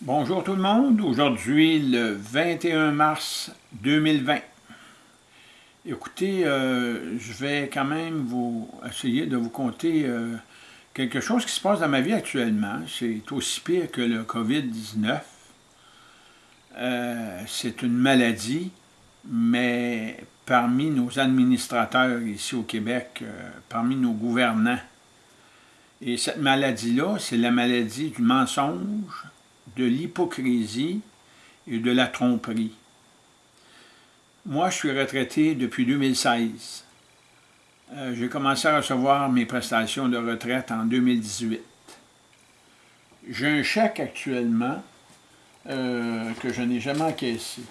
Bonjour tout le monde, aujourd'hui le 21 mars 2020. Écoutez, euh, je vais quand même vous essayer de vous conter euh, quelque chose qui se passe dans ma vie actuellement. C'est aussi pire que le COVID-19. Euh, c'est une maladie, mais parmi nos administrateurs ici au Québec, parmi nos gouvernants, et cette maladie-là, c'est la maladie du mensonge, de l'hypocrisie et de la tromperie. Moi, je suis retraité depuis 2016. Euh, J'ai commencé à recevoir mes prestations de retraite en 2018. J'ai un chèque actuellement euh, que je n'ai jamais encaissé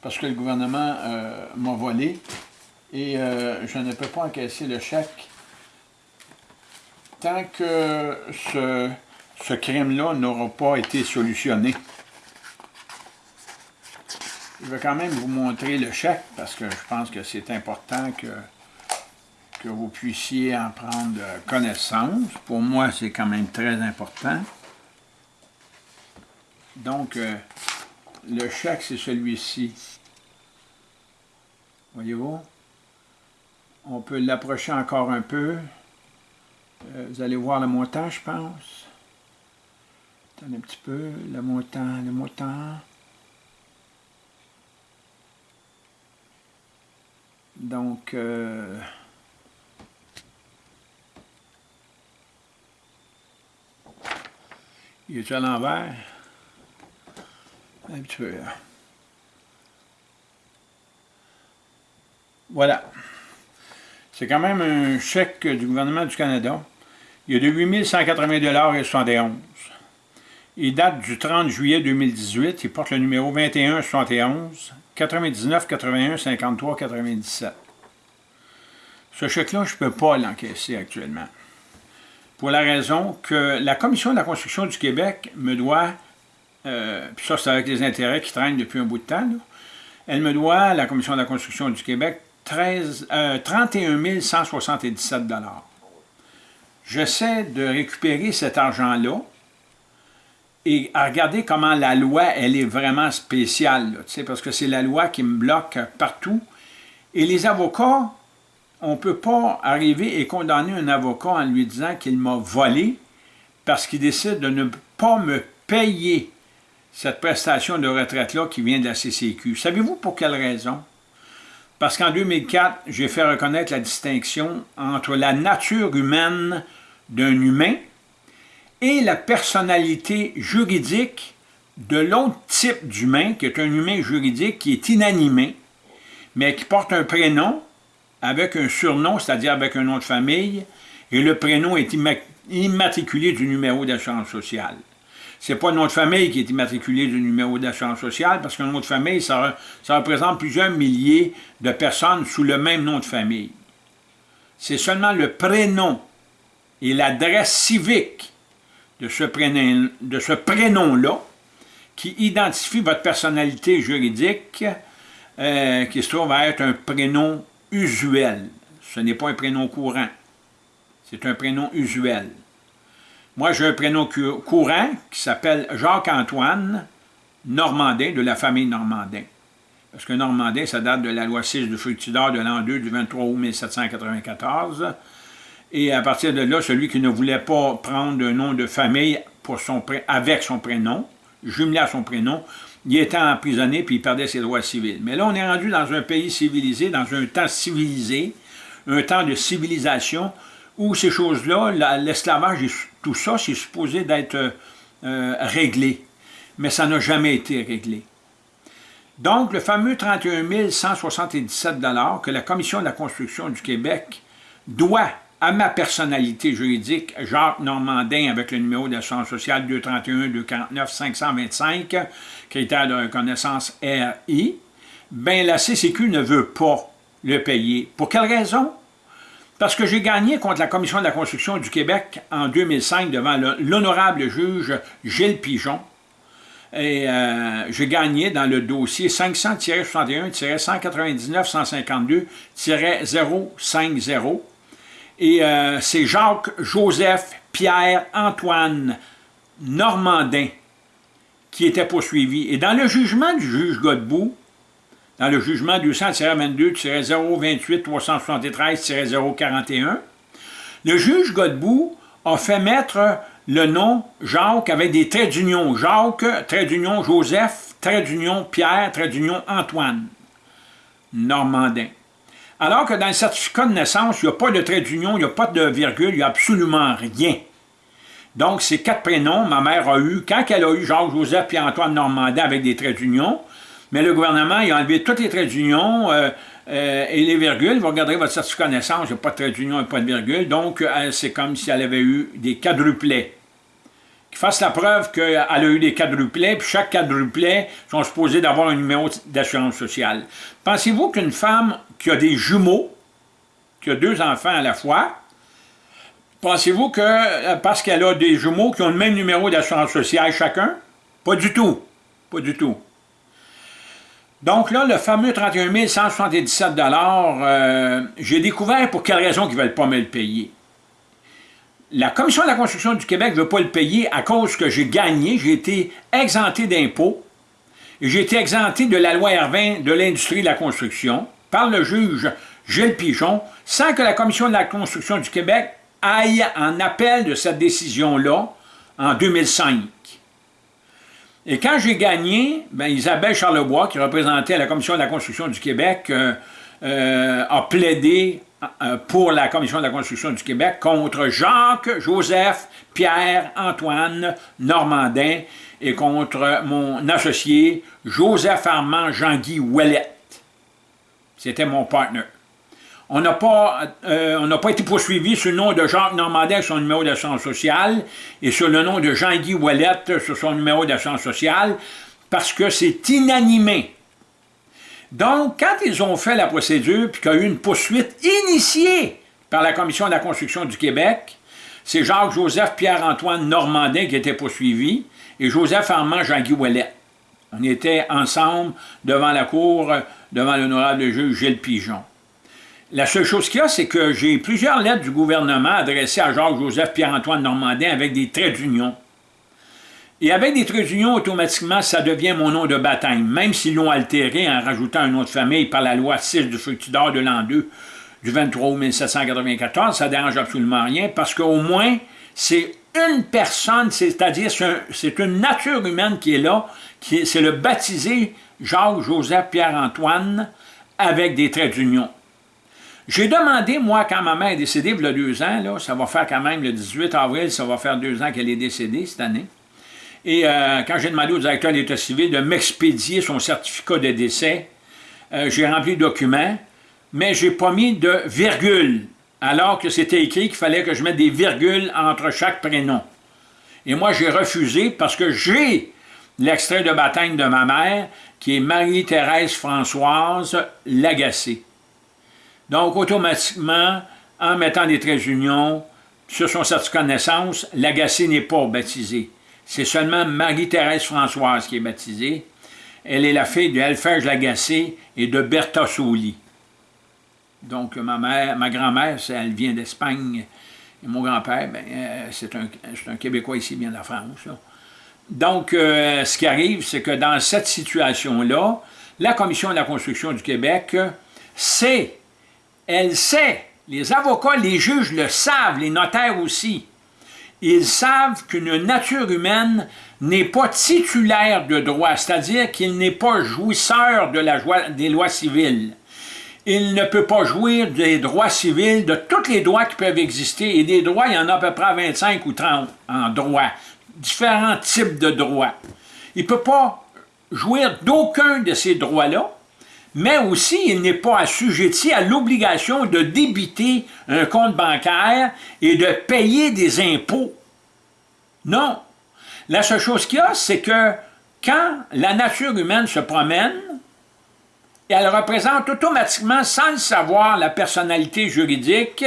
parce que le gouvernement euh, m'a volé et je ne peux pas encaisser le chèque tant que ce ce crime-là n'aura pas été solutionné. Je vais quand même vous montrer le chèque parce que je pense que c'est important que, que vous puissiez en prendre connaissance. Pour moi, c'est quand même très important. Donc, euh, le chèque, c'est celui-ci. Voyez-vous? On peut l'approcher encore un peu. Euh, vous allez voir le montant, je pense un petit peu, le montant, le montant. Donc, euh, il est à l'envers? Un petit peu. Voilà. C'est quand même un chèque du gouvernement du Canada. Il y a de 8 180 et 71. Il date du 30 juillet 2018. Il porte le numéro 21 71 99 81 53 97. Ce chèque-là, je ne peux pas l'encaisser actuellement. Pour la raison que la Commission de la construction du Québec me doit, euh, puis ça c'est avec les intérêts qui traînent depuis un bout de temps, elle me doit, la Commission de la construction du Québec, 13, 31 177 J'essaie de récupérer cet argent-là, et à regarder comment la loi, elle est vraiment spéciale, parce que c'est la loi qui me bloque partout. Et les avocats, on ne peut pas arriver et condamner un avocat en lui disant qu'il m'a volé parce qu'il décide de ne pas me payer cette prestation de retraite-là qui vient de la CCQ. Savez-vous pour quelle raison? Parce qu'en 2004, j'ai fait reconnaître la distinction entre la nature humaine d'un humain et la personnalité juridique de l'autre type d'humain, qui est un humain juridique qui est inanimé, mais qui porte un prénom avec un surnom, c'est-à-dire avec un nom de famille, et le prénom est immatriculé du numéro d'assurance sociale. Ce n'est pas de famille qui est immatriculé du numéro d'assurance sociale, parce qu'un nom de famille, ça représente plusieurs milliers de personnes sous le même nom de famille. C'est seulement le prénom et l'adresse civique de ce prénom-là prénom qui identifie votre personnalité juridique euh, qui se trouve à être un prénom usuel. Ce n'est pas un prénom courant. C'est un prénom usuel. Moi, j'ai un prénom courant qui s'appelle Jacques-Antoine Normandin, de la famille Normandin. Parce que Normandin, ça date de la loi 6 de Fructidor de l'an 2 du 23 août 1794. Et à partir de là, celui qui ne voulait pas prendre un nom de famille pour son, avec son prénom, jumelé à son prénom, il était emprisonné puis il perdait ses droits civils. Mais là, on est rendu dans un pays civilisé, dans un temps civilisé, un temps de civilisation, où ces choses-là, l'esclavage et tout ça, c'est supposé d'être euh, réglé. Mais ça n'a jamais été réglé. Donc, le fameux 31 177 que la Commission de la construction du Québec doit à ma personnalité juridique, Jacques Normandin, avec le numéro d'assurance sociale 231-249-525, critère de reconnaissance RI, ben la CCQ ne veut pas le payer. Pour quelle raison? Parce que j'ai gagné contre la Commission de la construction du Québec en 2005 devant l'honorable juge Gilles Pigeon. Et euh, j'ai gagné dans le dossier 500-61-159-152-050 et euh, c'est Jacques, Joseph, Pierre, Antoine, Normandin qui était poursuivi. Et dans le jugement du juge Godbout, dans le jugement 200-22-028-373-041, le juge Godbout a fait mettre le nom Jacques avec des traits d'union. Jacques, trait d'union Joseph, trait d'union Pierre, trait d'union Antoine. Normandin. Alors que dans le certificat de naissance, il n'y a pas de trait d'union, il n'y a pas de virgule, il n'y a absolument rien. Donc, ces quatre prénoms, ma mère a eu, quand elle a eu Jacques, Joseph et Antoine Normandin avec des traits d'union, mais le gouvernement a enlevé tous les traits d'union euh, euh, et les virgules. Vous regarderez votre certificat de naissance, il n'y a pas de trait d'union et pas de virgule. Donc, euh, c'est comme si elle avait eu des quadruplets. Qui fasse la preuve qu'elle a eu des quadruplets, puis chaque quadruplet sont supposés d'avoir un numéro d'assurance sociale. Pensez-vous qu'une femme qui a des jumeaux, qui a deux enfants à la fois, pensez-vous que parce qu'elle a des jumeaux qui ont le même numéro d'assurance sociale chacun? Pas du tout. Pas du tout. Donc là, le fameux 31 177 euh, j'ai découvert pour quelle raison ils ne veulent pas me le payer. La Commission de la construction du Québec ne veut pas le payer à cause que j'ai gagné, j'ai été exempté d'impôts, j'ai été exempté de la loi R20 de l'industrie de la construction par le juge Gilles Pigeon, sans que la Commission de la construction du Québec aille en appel de cette décision-là en 2005. Et quand j'ai gagné, ben, Isabelle Charlebois, qui représentait la Commission de la construction du Québec, euh, euh, a plaidé euh, pour la Commission de la construction du Québec contre Jacques, Joseph, Pierre, Antoine, Normandin et contre mon associé Joseph Armand Jean-Guy Ouellette. C'était mon partner. On n'a pas, euh, pas été poursuivi sur le nom de Jacques Normandin sur son numéro d'assurance sociale et sur le nom de Jean-Guy Ouellette sur son numéro d'assurance sociale parce que c'est inanimé. Donc, quand ils ont fait la procédure puis qu'il y a eu une poursuite initiée par la Commission de la construction du Québec, c'est Jacques-Joseph Pierre-Antoine Normandin qui était poursuivi et Joseph Armand Jean-Guy Ouellet. On était ensemble devant la cour, devant l'honorable juge Gilles Pigeon. La seule chose qu'il y a, c'est que j'ai plusieurs lettres du gouvernement adressées à Jacques-Joseph Pierre-Antoine Normandin avec des traits d'union. Et avec des traits d'union, automatiquement, ça devient mon nom de baptême, même s'ils l'ont altéré en rajoutant un nom de famille par la loi 6 du Fructidor de l'an 2 du 23 août 1794, ça ne dérange absolument rien, parce qu'au moins, c'est une personne, c'est-à-dire c'est une nature humaine qui est là, c'est le baptisé Jacques-Joseph Pierre-Antoine avec des traits d'union. J'ai demandé, moi, quand ma mère est décédée, il y a deux ans, ça va faire quand même le 18 avril, ça va faire deux ans qu'elle est décédée cette année. Et euh, quand j'ai demandé au directeur de l'État civil de m'expédier son certificat de décès, euh, j'ai rempli le document, mais j'ai pas mis de virgule, alors que c'était écrit qu'il fallait que je mette des virgules entre chaque prénom. Et moi, j'ai refusé parce que j'ai l'extrait de baptême de ma mère, qui est Marie-Thérèse Françoise Lagacé. Donc, automatiquement, en mettant des traits d'union sur son certificat de naissance, l'agacé n'est pas baptisé. C'est seulement Marie-Thérèse Françoise qui est baptisée. Elle est la fille de Alphège Lagacé et de Bertha Soli. Donc, ma mère, ma grand-mère, elle vient d'Espagne. Et mon grand-père, ben, euh, c'est un, un, Québécois ici, bien de la France. Donc, euh, ce qui arrive, c'est que dans cette situation-là, la Commission de la construction du Québec sait elle sait, les avocats, les juges le savent, les notaires aussi. Ils savent qu'une nature humaine n'est pas titulaire de droit, c'est-à-dire qu'il n'est pas jouisseur des lois civiles. Il ne peut pas jouir des droits civils, de tous les droits qui peuvent exister, et des droits, il y en a à peu près 25 ou 30 en droit, différents types de droits. Il ne peut pas jouir d'aucun de ces droits-là, mais aussi il n'est pas assujetti à l'obligation de débiter un compte bancaire et de payer des impôts. Non. La seule chose qu'il y a, c'est que quand la nature humaine se promène, elle représente automatiquement, sans le savoir, la personnalité juridique,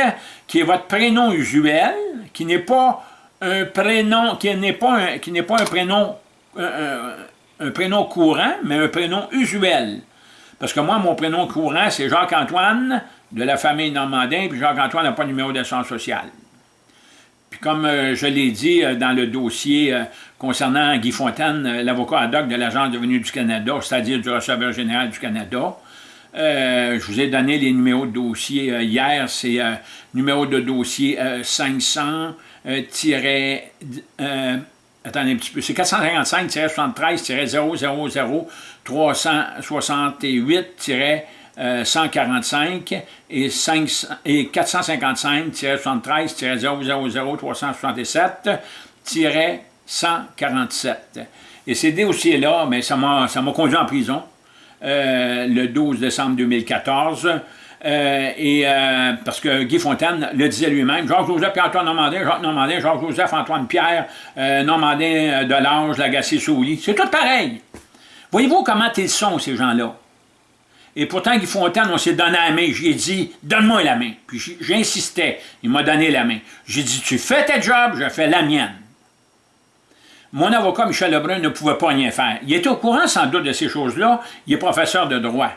qui est votre prénom usuel, qui n'est pas un prénom, qui n'est pas un, qui n'est pas un prénom, un prénom courant, mais un prénom usuel. Parce que moi, mon prénom courant, c'est Jacques-Antoine, de la famille Normandin, puis Jacques-Antoine n'a pas de numéro d'assurance sociale. Puis comme euh, je l'ai dit euh, dans le dossier concernant Guy Fontaine, l'avocat ad hoc de l'Agence de revenus du Canada, c'est-à-dire du receveur général du Canada, je vous ai donné les numéros de dossier hier, c'est numéro de dossier 500 attendez un petit peu, c'est 455-73-000 368 145 et, 455-73-000-367-147. Et ces dossiers-là, mais ça m'a conduit en prison euh, le 12 décembre 2014. Euh, et euh, parce que Guy Fontaine le disait lui-même, Jacques-Joseph Antoine Normandin, Jacques Normandin, Jacques-Joseph Antoine Pierre, Normandin de l'Ange, Lagacé Souly, c'est tout pareil. Voyez-vous comment ils sont, ces gens-là? Et pourtant, Guy Fontaine, on s'est donné la main. J'ai dit, donne-moi la main. Puis j'insistais. Il m'a donné la main. J'ai dit, tu fais ta job, je fais la mienne. Mon avocat, Michel Lebrun, ne pouvait pas rien faire. Il était au courant, sans doute, de ces choses-là. Il est professeur de droit.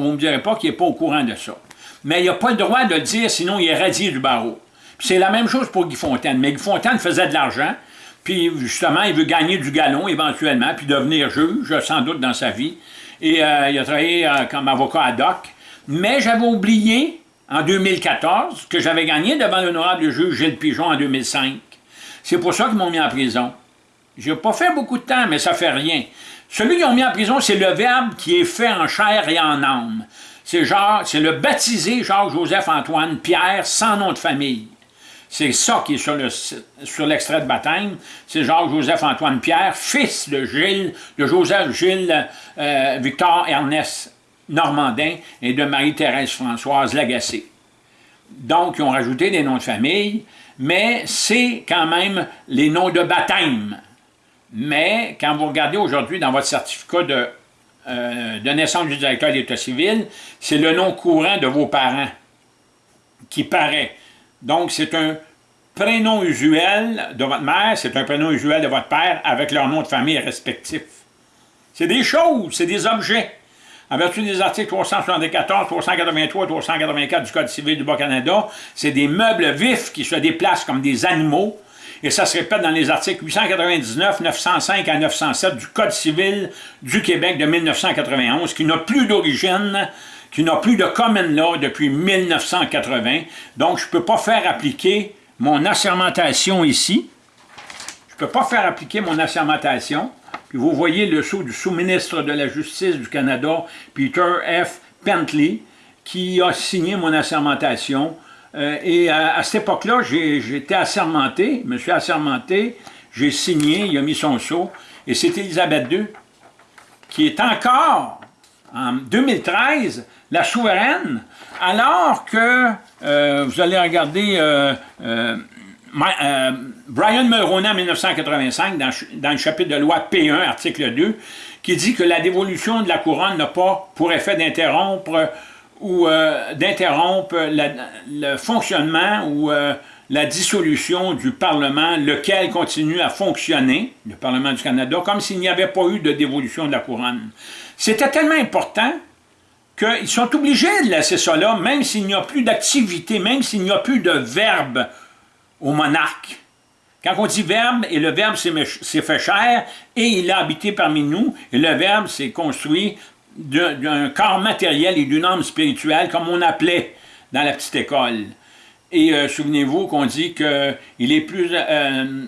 Vous ne me direz pas qu'il n'est pas au courant de ça. Mais il n'a pas le droit de le dire, sinon il est radié du barreau. C'est la même chose pour Guy Fontaine. Mais Guy Fontaine faisait de l'argent, puis justement, il veut gagner du galon éventuellement, puis devenir juge, sans doute, dans sa vie et euh, il a travaillé euh, comme avocat ad hoc. Mais j'avais oublié, en 2014, que j'avais gagné devant l'honorable juge Gilles Pigeon en 2005. C'est pour ça qu'ils m'ont mis en prison. Je n'ai pas fait beaucoup de temps, mais ça fait rien. Celui qu'ils ont mis en prison, c'est le verbe qui est fait en chair et en âme. C'est le baptisé Jacques-Joseph-Antoine Pierre sans nom de famille. C'est ça qui est sur l'extrait de baptême. C'est Jacques-Joseph-Antoine Pierre, fils de Gilles, de Joseph Gilles euh, Normandin et de Marie-Thérèse Françoise Lagacé. Donc, ils ont rajouté des noms de famille, mais c'est quand même les noms de baptême. Mais quand vous regardez aujourd'hui dans votre certificat de, euh, de naissance du directeur d'État civil, c'est le nom courant de vos parents qui paraît. Donc, c'est un prénom usuel de votre mère, c'est un prénom usuel de votre père avec leur nom de famille respectif. C'est des choses, c'est des objets. En vertu des articles 374, 383 384 du Code civil du Bas-Canada, c'est des meubles vifs qui se déplacent comme des animaux, et ça se répète dans les articles 899, 905 à 907 du Code civil du Québec de 1991, qui n'a plus d'origine qui n'a plus de common law depuis 1980. Donc, je ne peux pas faire appliquer mon assermentation ici. Je ne peux pas faire appliquer mon assermentation. Puis vous voyez le sceau du sous-ministre de la Justice du Canada, Peter F. Pentley, qui a signé mon assermentation. Euh, et à, cette époque-là, été assermenté, je me suis assermenté, j'ai signé, il a mis son sceau, et c'est Elisabeth II qui est encore, en 2013, la souveraine, alors que, euh, vous allez regarder euh, Brian Mulroney en 1985, dans, le chapitre de loi P1, article 2, qui dit que la dévolution de la couronne n'a pas pour effet d'interrompre ou d'interrompre le fonctionnement ou la dissolution du Parlement, lequel continue à fonctionner, le Parlement du Canada, comme s'il n'y avait pas eu de dévolution de la couronne. C'était tellement important qu'ils sont obligés de laisser ça là, même s'il n'y a plus d'activité, même s'il n'y a plus de verbe au monarque. Quand on dit verbe, et le verbe c'est fait chair, et il a habité parmi nous, et le verbe c'est construit d'un corps matériel et d'une âme spirituelle, comme on appelait dans la petite école. Et euh, souvenez-vous qu'on dit que il est plus... Euh,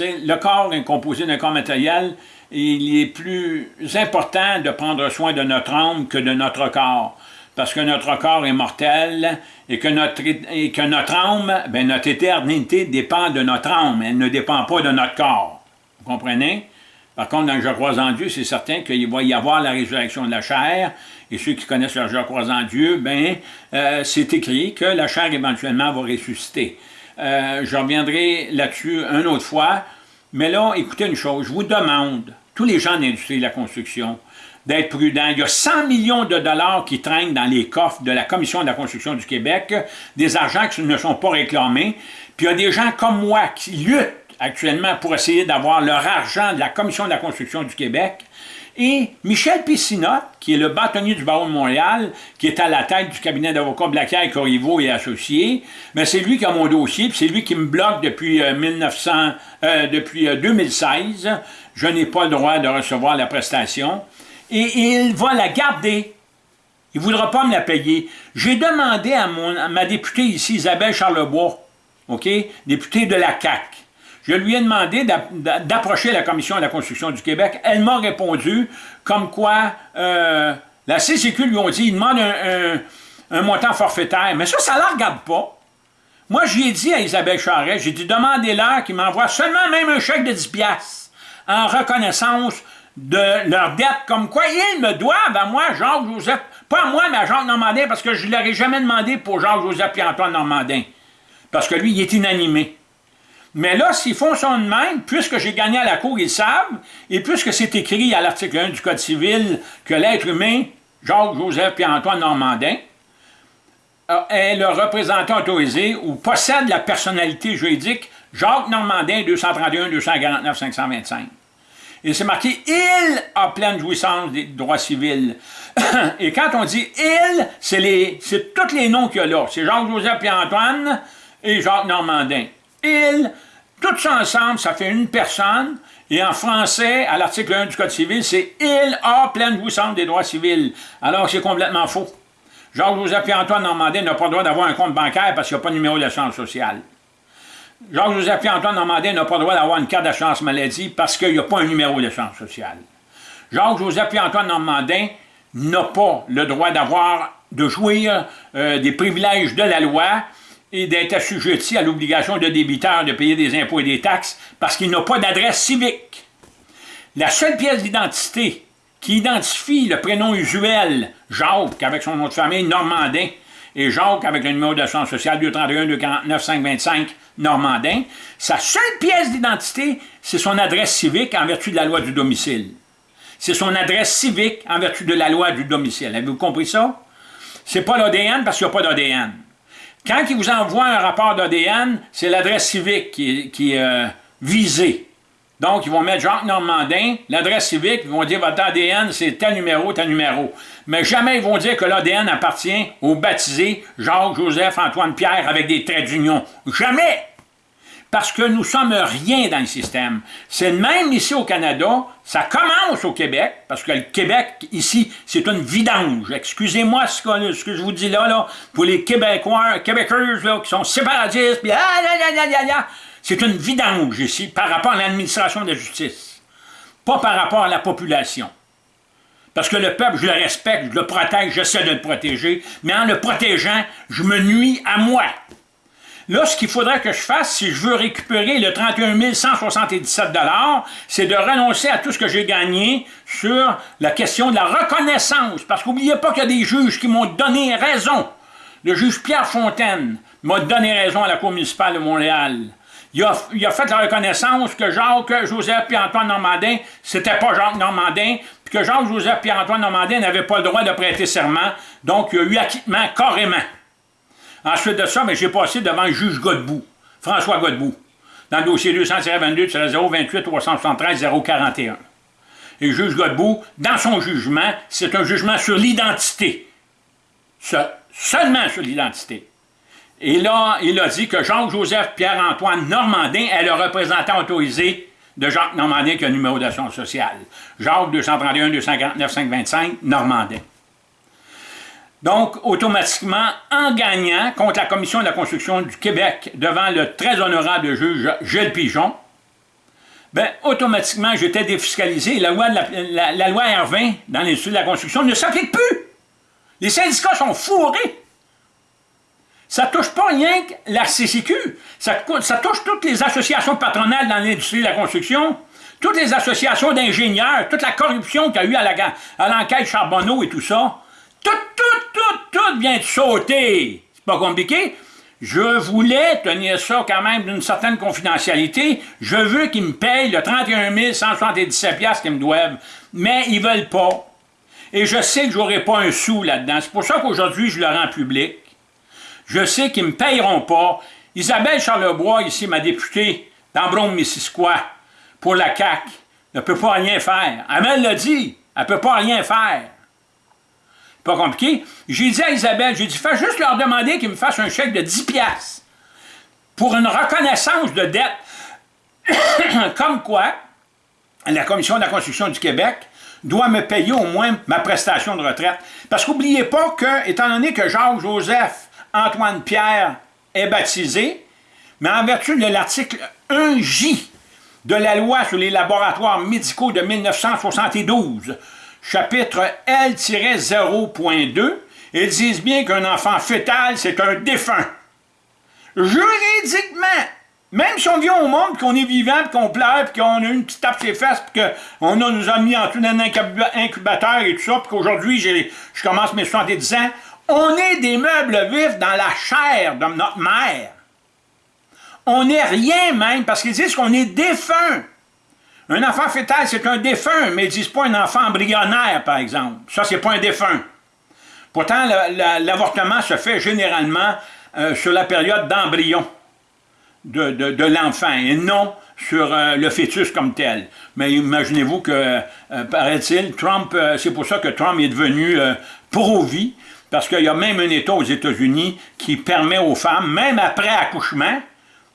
le corps est composé d'un corps matériel, il est plus important de prendre soin de notre âme que de notre corps. Parce que notre corps est mortel et que notre, et que notre âme, ben notre éternité dépend de notre âme, elle ne dépend pas de notre corps. Vous comprenez? Par contre, dans le Je crois en Dieu, c'est certain qu'il va y avoir la résurrection de la chair, et ceux qui connaissent le Je crois en Dieu, ben, euh, c'est écrit que la chair éventuellement va ressusciter. Euh, je reviendrai là-dessus une autre fois, mais là, écoutez une chose, je vous demande, tous les gens de l'industrie de la construction, d'être prudents. Il y a 100 millions de dollars qui traînent dans les coffres de la Commission de la construction du Québec, des argents qui ne sont pas réclamés, puis il y a des gens comme moi qui luttent actuellement pour essayer d'avoir leur argent de la Commission de la construction du Québec, Et Michel Pissinotte, qui est le bâtonnier du barreau de Montréal, qui est à la tête du cabinet d'avocats Blaquier, Corriveau et Associés, mais c'est lui qui a mon dossier, puis c'est lui qui me bloque depuis, 1900, euh, euh, 2016. Je n'ai pas le droit de recevoir la prestation. Et, il va la garder. Il ne voudra pas me la payer. J'ai demandé à ma députée ici, Isabelle Charlebois, OK, députée de la CAQ, je lui ai demandé d'approcher la Commission de la construction du Québec. Elle m'a répondu comme quoi euh, la CCQ lui ont dit, il demande un, montant forfaitaire. Mais ça, ça ne la regarde pas. Moi, j'ai dit à Isabelle Charret, j'ai dit, demandez-leur qu'ils m'envoient seulement même un chèque de 10 piastres en reconnaissance de leur dette, comme quoi ils me doivent à moi, Jacques-Joseph, pas à moi, mais à Jacques Normandin, parce que je ne leur ai jamais demandé pour Jacques-Joseph et Antoine Normandin, parce que lui, il est inanimé. Mais là, s'ils font son de même, puisque j'ai gagné à la Cour, ils savent, et puisque c'est écrit à l'article 1 du Code civil que l'être humain, Jacques, Joseph et Antoine Normandin, euh, est le représentant autorisé ou possède la personnalité juridique Jacques Normandin 231 249 525. Et c'est marqué « Il a pleine jouissance des droits civils ». Et quand on dit « Il », c'est tous les noms qu'il y a là. C'est Jacques, Joseph et Antoine et Jacques Normandin. « Il », tout ça ensemble, ça fait une personne, et en français, à l'article 1 du Code civil, c'est « Il a pleine jouissance des droits civils ». Alors, c'est complètement faux. Jacques-Joseph et Antoine Normandin n'ont pas le droit d'avoir un compte bancaire parce qu'il n'y a pas de numéro d'assurance sociale. Jacques-Joseph Antoine Normandin n'ont pas le droit d'avoir une carte d'assurance maladie parce qu'il n'y a pas un numéro d'assurance sociale. Jacques-Joseph Antoine Normandin n'ont pas le droit d'avoir, de jouir euh, des privilèges de la loi et d'être assujettis à l'obligation de débiteur de payer des impôts et des taxes parce qu'il n'a pas d'adresse civique. La seule pièce d'identité qui identifie le prénom usuel Jacques avec son nom de famille Normandin et Jacques avec le numéro d'assurance sociale 231 249 525 Normandin, sa seule pièce d'identité, c'est son adresse civique en vertu de la loi du domicile. C'est son adresse civique en vertu de la loi du domicile. Avez-vous compris ça? C'est pas l'ADN parce qu'il n'y a pas d'ADN. Quand il vous envoie un rapport d'ADN, c'est l'adresse civique qui est, euh, visée. Donc, ils vont mettre Jacques Normandin, l'adresse civique, ils vont dire votre ADN, c'est tel numéro, tel numéro. Mais jamais ils vont dire que l'ADN appartient au baptisé Jacques, Joseph, Antoine, Pierre avec des traits d'union. Jamais! Parce que nous sommes rien dans le système. C'est même ici au Canada, ça commence au Québec, parce que le Québec, ici, c'est une vidange. Excusez-moi ce que, je vous dis là, là pour les Québécois, Québécois là, qui sont séparatistes, puis ah, c'est une vidange ici par rapport à l'administration de la justice, pas par rapport à la population. Parce que le peuple, je le respecte, je le protège, j'essaie de le protéger, mais en le protégeant, je me nuis à moi. Là, ce qu'il faudrait que je fasse, si je veux récupérer le 31 177 c'est de renoncer à tout ce que j'ai gagné sur la question de la reconnaissance. Parce qu'oubliez pas qu'il y a des juges qui m'ont donné raison. Le juge Pierre Fontaine m'a donné raison à la Cour municipale de Montréal. Il a, fait la reconnaissance que Jacques, Joseph et Antoine Normandin, c'était pas Jacques Normandin, puis que Jacques, Joseph et Antoine Normandin n'avaient pas le droit de prêter serment, donc il y a eu acquittement carrément. Ensuite de ça, j'ai passé devant le juge Godbout, François Godbout, dans le dossier 222 028 373 041. Et le juge Godbout, dans son jugement, c'est un jugement sur l'identité. Seulement sur l'identité. Et là, il a dit que Jean-Joseph Pierre-Antoine Normandin est le représentant autorisé de Jacques Normandin qui a le numéro d'assurance sociale. Jacques 231 249 525 Normandin. Donc, automatiquement, en gagnant contre la Commission de la construction du Québec devant le très honorable juge Gilles Pigeon, ben, automatiquement, j'étais défiscalisé. La loi, la, loi R20 dans l'industrie de la construction ne s'applique plus. Les syndicats sont fourrés. Ça touche pas rien que la CCQ. Ça, touche toutes les associations patronales dans l'industrie de la construction, toutes les associations d'ingénieurs, toute la corruption qu'il y a eu à l'enquête Charbonneau et tout ça. Tout, tout, tout, tout vient de sauter. C'est pas compliqué. Je voulais tenir ça quand même d'une certaine confidentialité. Je veux qu'ils me payent le 31 177 qu'ils me doivent. Mais ils veulent pas. Et je sais que j'aurai pas un sou là-dedans. C'est pour ça qu'aujourd'hui, je le rends public. Je sais qu'ils me payeront pas. Isabelle Charlebois, ici, ma députée d'Ambrome-Missisquoi, pour la CAQ, ne peut pas rien faire. Elle l'a dit. Elle peut pas rien faire. Pas compliqué. J'ai dit à Isabelle, j'ai dit, fais juste leur demander qu'ils me fassent un chèque de 10 piastres pour une reconnaissance de dette. Comme quoi, la Commission de la construction du Québec doit me payer au moins ma prestation de retraite. Parce qu'oubliez pas que, étant donné que Jacques-Joseph Antoine Pierre est baptisé, mais en vertu de l'article 1J de la loi sur les laboratoires médicaux de 1972, chapitre L-0.2, ils disent bien qu'un enfant fœtal, c'est un défunt. Juridiquement, même si on vient au monde, qu'on est vivant, qu'on pleure, qu'on a une petite tape sur les fesses, qu'on nous a mis en tout un incubateur et tout ça, puis qu'aujourd'hui, je commence mes 70 ans, on est des meubles vifs dans la chair de notre mère. On n'est rien même, parce qu'ils disent qu'on est défunt. Un enfant fœtal, c'est un défunt, mais ils disent pas un enfant embryonnaire, par exemple. Ça, c'est pas un défunt. Pourtant, l'avortement se fait généralement euh, sur la période d'embryon de, l'enfant, et non sur euh, le fœtus comme tel. Mais imaginez-vous que, euh, paraît-il, Trump, c'est pour ça que Trump est devenu pro-vie, parce qu'il y a même un État aux États-Unis qui permet aux femmes, même après accouchement,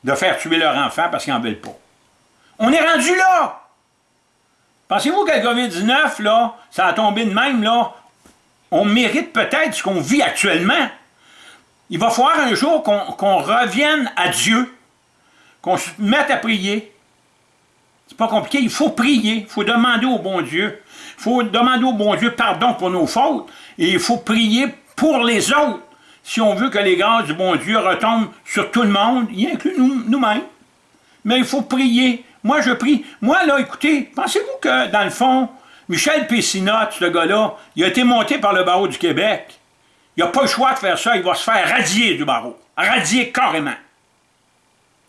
de faire tuer leur enfant parce qu'ils n'en veulent pas. On est rendu là! Pensez-vous que le COVID-19, là, ça a tombé de même, là, on mérite peut-être ce qu'on vit actuellement. Il va falloir un jour qu'on revienne à Dieu, qu'on se mette à prier. C'est pas compliqué, il faut prier, il faut demander au bon Dieu. Il faut demander au bon Dieu pardon pour nos fautes, et il faut prier pour les autres, si on veut que les grâces du bon Dieu retombent sur tout le monde, y inclut nous-mêmes. Mais il faut prier. Moi, je prie. Moi, là, écoutez, pensez-vous que, dans le fond, Michel Pessinotte, ce gars-là, il a été monté par le barreau du Québec? Il n'a pas le choix de faire ça, il va se faire radier du barreau. Radier carrément.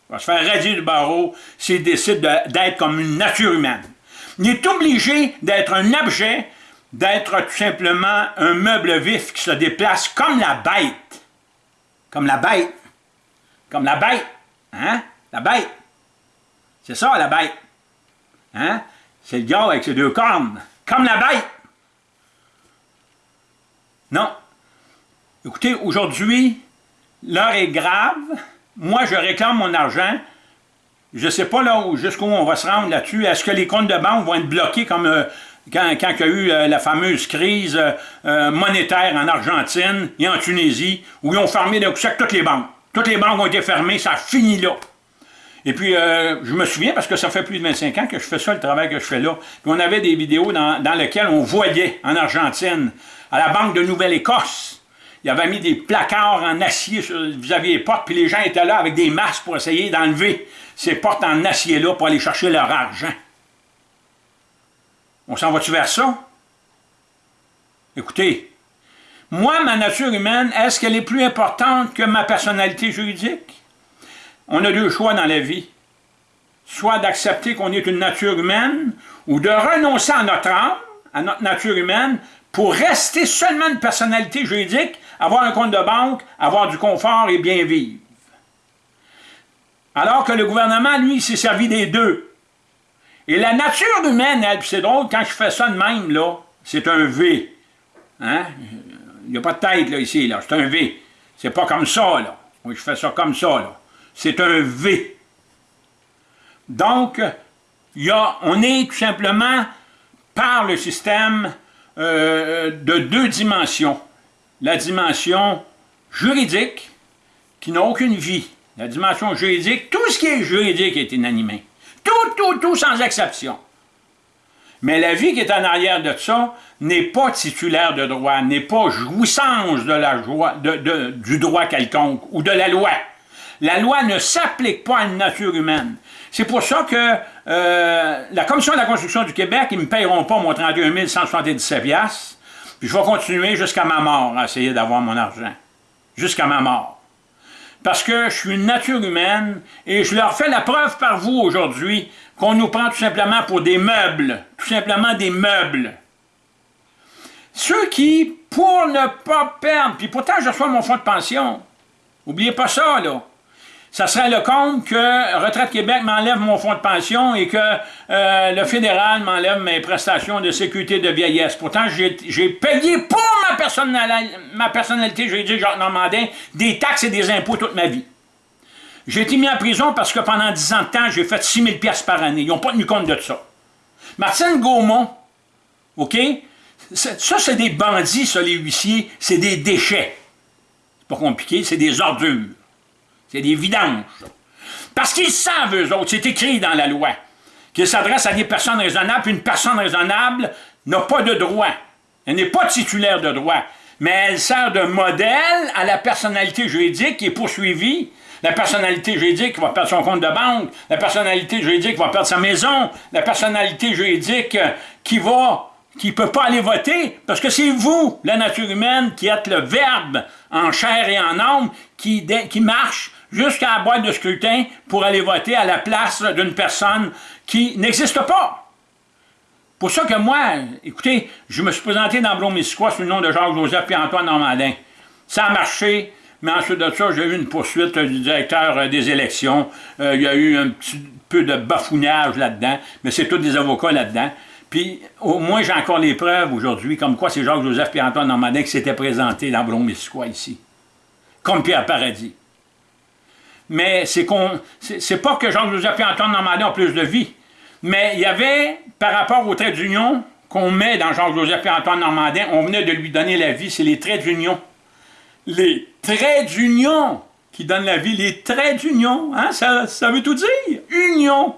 Il va se faire radier du barreau s'il décide d'être comme une nature humaine. Il est obligé d'être un objet d'être tout simplement un meuble vif qui se déplace comme la bête. Comme la bête. Comme la bête. Hein? La bête. C'est ça, la bête. Hein? C'est le gars avec ses deux cornes. Comme la bête. Non. Écoutez, aujourd'hui, l'heure est grave. Moi, je réclame mon argent. Je ne sais pas là jusqu'où on va se rendre là-dessus. Est-ce que les comptes de banque vont être bloqués comme euh, quand, il y a eu euh, la fameuse crise euh, monétaire en Argentine et en Tunisie, où ils ont fermé toutes les banques. Toutes les banques ont été fermées, ça a fini là. Et puis, je me souviens, parce que ça fait plus de 25 ans que je fais ça, le travail que je fais là, puis on avait des vidéos dans, lesquelles on voyait, en Argentine, à la Banque de Nouvelle-Écosse, il avait mis des placards en acier vis-à-vis des portes, puis les gens étaient là avec des masques pour essayer d'enlever ces portes en acier-là pour aller chercher leur argent. On s'en va-tu vers ça? Écoutez, moi, ma nature humaine, est-ce qu'elle est plus importante que ma personnalité juridique? On a deux choix dans la vie. Soit d'accepter qu'on est une nature humaine, ou de renoncer à notre âme, à notre nature humaine, pour rester seulement une personnalité juridique, avoir un compte de banque, avoir du confort et bien vivre. Alors que le gouvernement, lui, s'est servi des deux. Et la nature humaine, elle, c'est drôle, quand je fais ça de même, là, c'est un V. Hein? Il n'y a pas de tête, là, ici, là. C'est un V. C'est pas comme ça, là. Oui, je fais ça comme ça, là. C'est un V. Donc, on est tout simplement par le système euh, de deux dimensions. La dimension juridique, qui n'a aucune vie. La dimension juridique, tout ce qui est juridique est inanimé. Tout, tout, tout, sans exception. Mais la vie qui est en arrière de ça n'est pas titulaire de droit, n'est pas jouissance du droit quelconque ou de la loi. La loi ne s'applique pas à une nature humaine. C'est pour ça que euh, la Commission de la construction du Québec, ils ne me paieront pas mon 31 177 puis je vais continuer jusqu'à ma mort à essayer d'avoir mon argent. Jusqu'à ma mort parce que je suis une nature humaine et je leur fais la preuve par vous aujourd'hui qu'on nous prend tout simplement pour des meubles, tout simplement des meubles. Ceux qui, pour ne pas perdre, puis pourtant je reçois mon fonds de pension, n'oubliez pas ça là, ça serait le compte que Retraite Québec m'enlève mon fonds de pension et que euh, le fédéral m'enlève mes prestations de sécurité de vieillesse. Pourtant, j'ai payé pour ma, personnalité, ma personnalité juridique Jacques Normandin des taxes et des impôts toute ma vie. J'ai été mis en prison parce que pendant 10 ans de temps, j'ai fait 6 000 pièces par année. Ils n'ont pas tenu compte de ça. Martine Gaumont, OK? Ça, c'est des bandits, ça, les huissiers. C'est des déchets. C'est pas compliqué, c'est des ordures. C'est des vidanges. Parce qu'ils savent, eux autres, c'est écrit dans la loi, qu'ils s'adressent à des personnes raisonnables, puis une personne raisonnable n'a pas de droit. Elle n'est pas titulaire de droit, mais elle sert de modèle à la personnalité juridique qui est poursuivie, la personnalité juridique va perdre son compte de banque, la personnalité juridique va perdre sa maison, la personnalité juridique qui va qui ne peut pas aller voter, parce que c'est vous, la nature humaine, qui êtes le verbe en chair et en âme, qui, qui marche jusqu'à la boîte de scrutin pour aller voter à la place d'une personne qui n'existe pas. Pour ça que moi, écoutez, je me suis présenté dans Blomissquoi sous le nom de Jacques-Joseph et Antoine Normandin. Ça a marché, mais ensuite de ça, j'ai eu une poursuite du directeur des élections. Euh, il y a eu un petit peu de bafouillage là-dedans, mais c'est tous des avocats là-dedans. Puis, au moins, j'ai encore les preuves aujourd'hui, comme quoi c'est Jacques-Joseph et Antoine Normandin qui s'étaient présentés dans Blomissquoi ici. Comme Pierre Paradis mais c'est qu'on, c'est pas que Jean-Joseph et Antoine Normandin ont plus de vie, mais il y avait, par rapport aux traits d'union qu'on met dans Jean-Joseph et Antoine Normandin, on venait de lui donner la vie, c'est les traits d'union. Les traits d'union qui donnent la vie, les traits d'union, hein, ça, ça veut tout dire, union.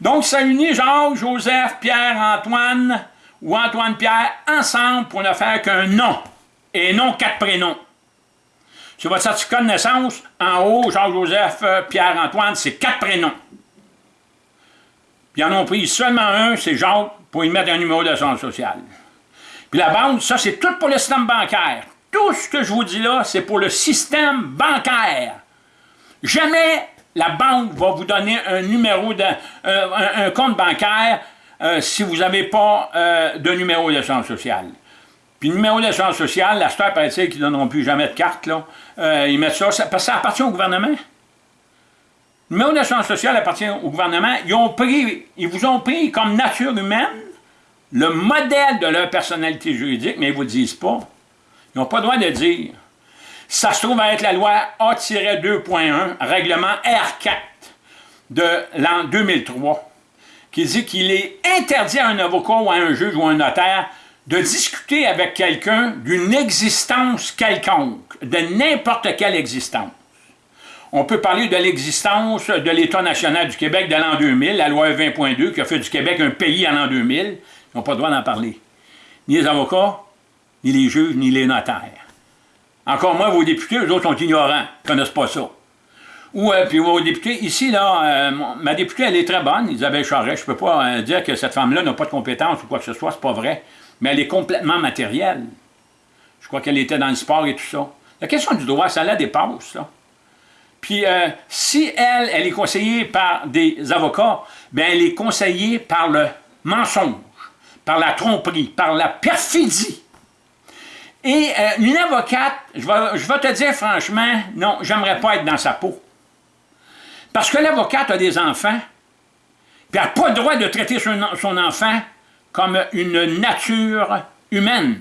Donc ça unit Jacques, Joseph, Pierre, Antoine ou Antoine-Pierre ensemble pour ne faire qu'un nom, et non quatre prénoms. Sur votre certificat de naissance, en haut, Jean-Joseph, euh, Pierre-Antoine, c'est quatre prénoms. Puis ils en ont pris seulement un, c'est Jacques, pour y mettre un numéro d'assurance sociale. Puis la banque, ça, c'est tout pour le système bancaire. Tout ce que je vous dis là, c'est pour le système bancaire. Jamais la banque va vous donner un numéro de, euh, un, compte bancaire euh, si vous n'avez pas de numéro d'assurance sociale. Puis numéro d'assurance sociale, la star paraît qu'ils ne donneront plus jamais de carte, là. Euh, ils mettent ça, parce que ça appartient au gouvernement. Le numéro d'assurance sociale appartient au gouvernement. Ils, ont pris, ils vous ont pris comme nature humaine le modèle de leur personnalité juridique, mais ils ne vous disent pas. Ils n'ont pas le droit de dire. Ça se trouve à être la loi A-2.1, règlement R4 de l'an 2003, qui dit qu'il est interdit à un avocat ou à un juge ou à un notaire de discuter avec quelqu'un d'une existence quelconque, de n'importe quelle existence. On peut parler de l'existence de l'État national du Québec de l'an 2000, la loi 20.2 qui a fait du Québec un pays en l'an 2000. Ils n'ont pas le droit d'en parler. Ni les avocats, ni les juges, ni les notaires. Encore moins vos députés, eux autres sont ignorants, ils ne connaissent pas ça. Ou euh, puis vos députés, ici, là, euh, ma députée, elle est très bonne, Isabelle Charret. Je ne peux pas euh, dire que cette femme-là n'a pas de compétences ou quoi que ce soit, c'est pas vrai mais elle est complètement matérielle. Je crois qu'elle était dans le sport et tout ça. La question du droit, ça la dépasse, là. Puis, euh, si elle, elle est conseillée par des avocats, bien, elle est conseillée par le mensonge, par la tromperie, par la perfidie. Et euh, une avocate, je vais, je vais te dire franchement, non, j'aimerais pas être dans sa peau. Parce que l'avocate a des enfants, puis elle n'a pas le droit de traiter son enfant comme une nature humaine.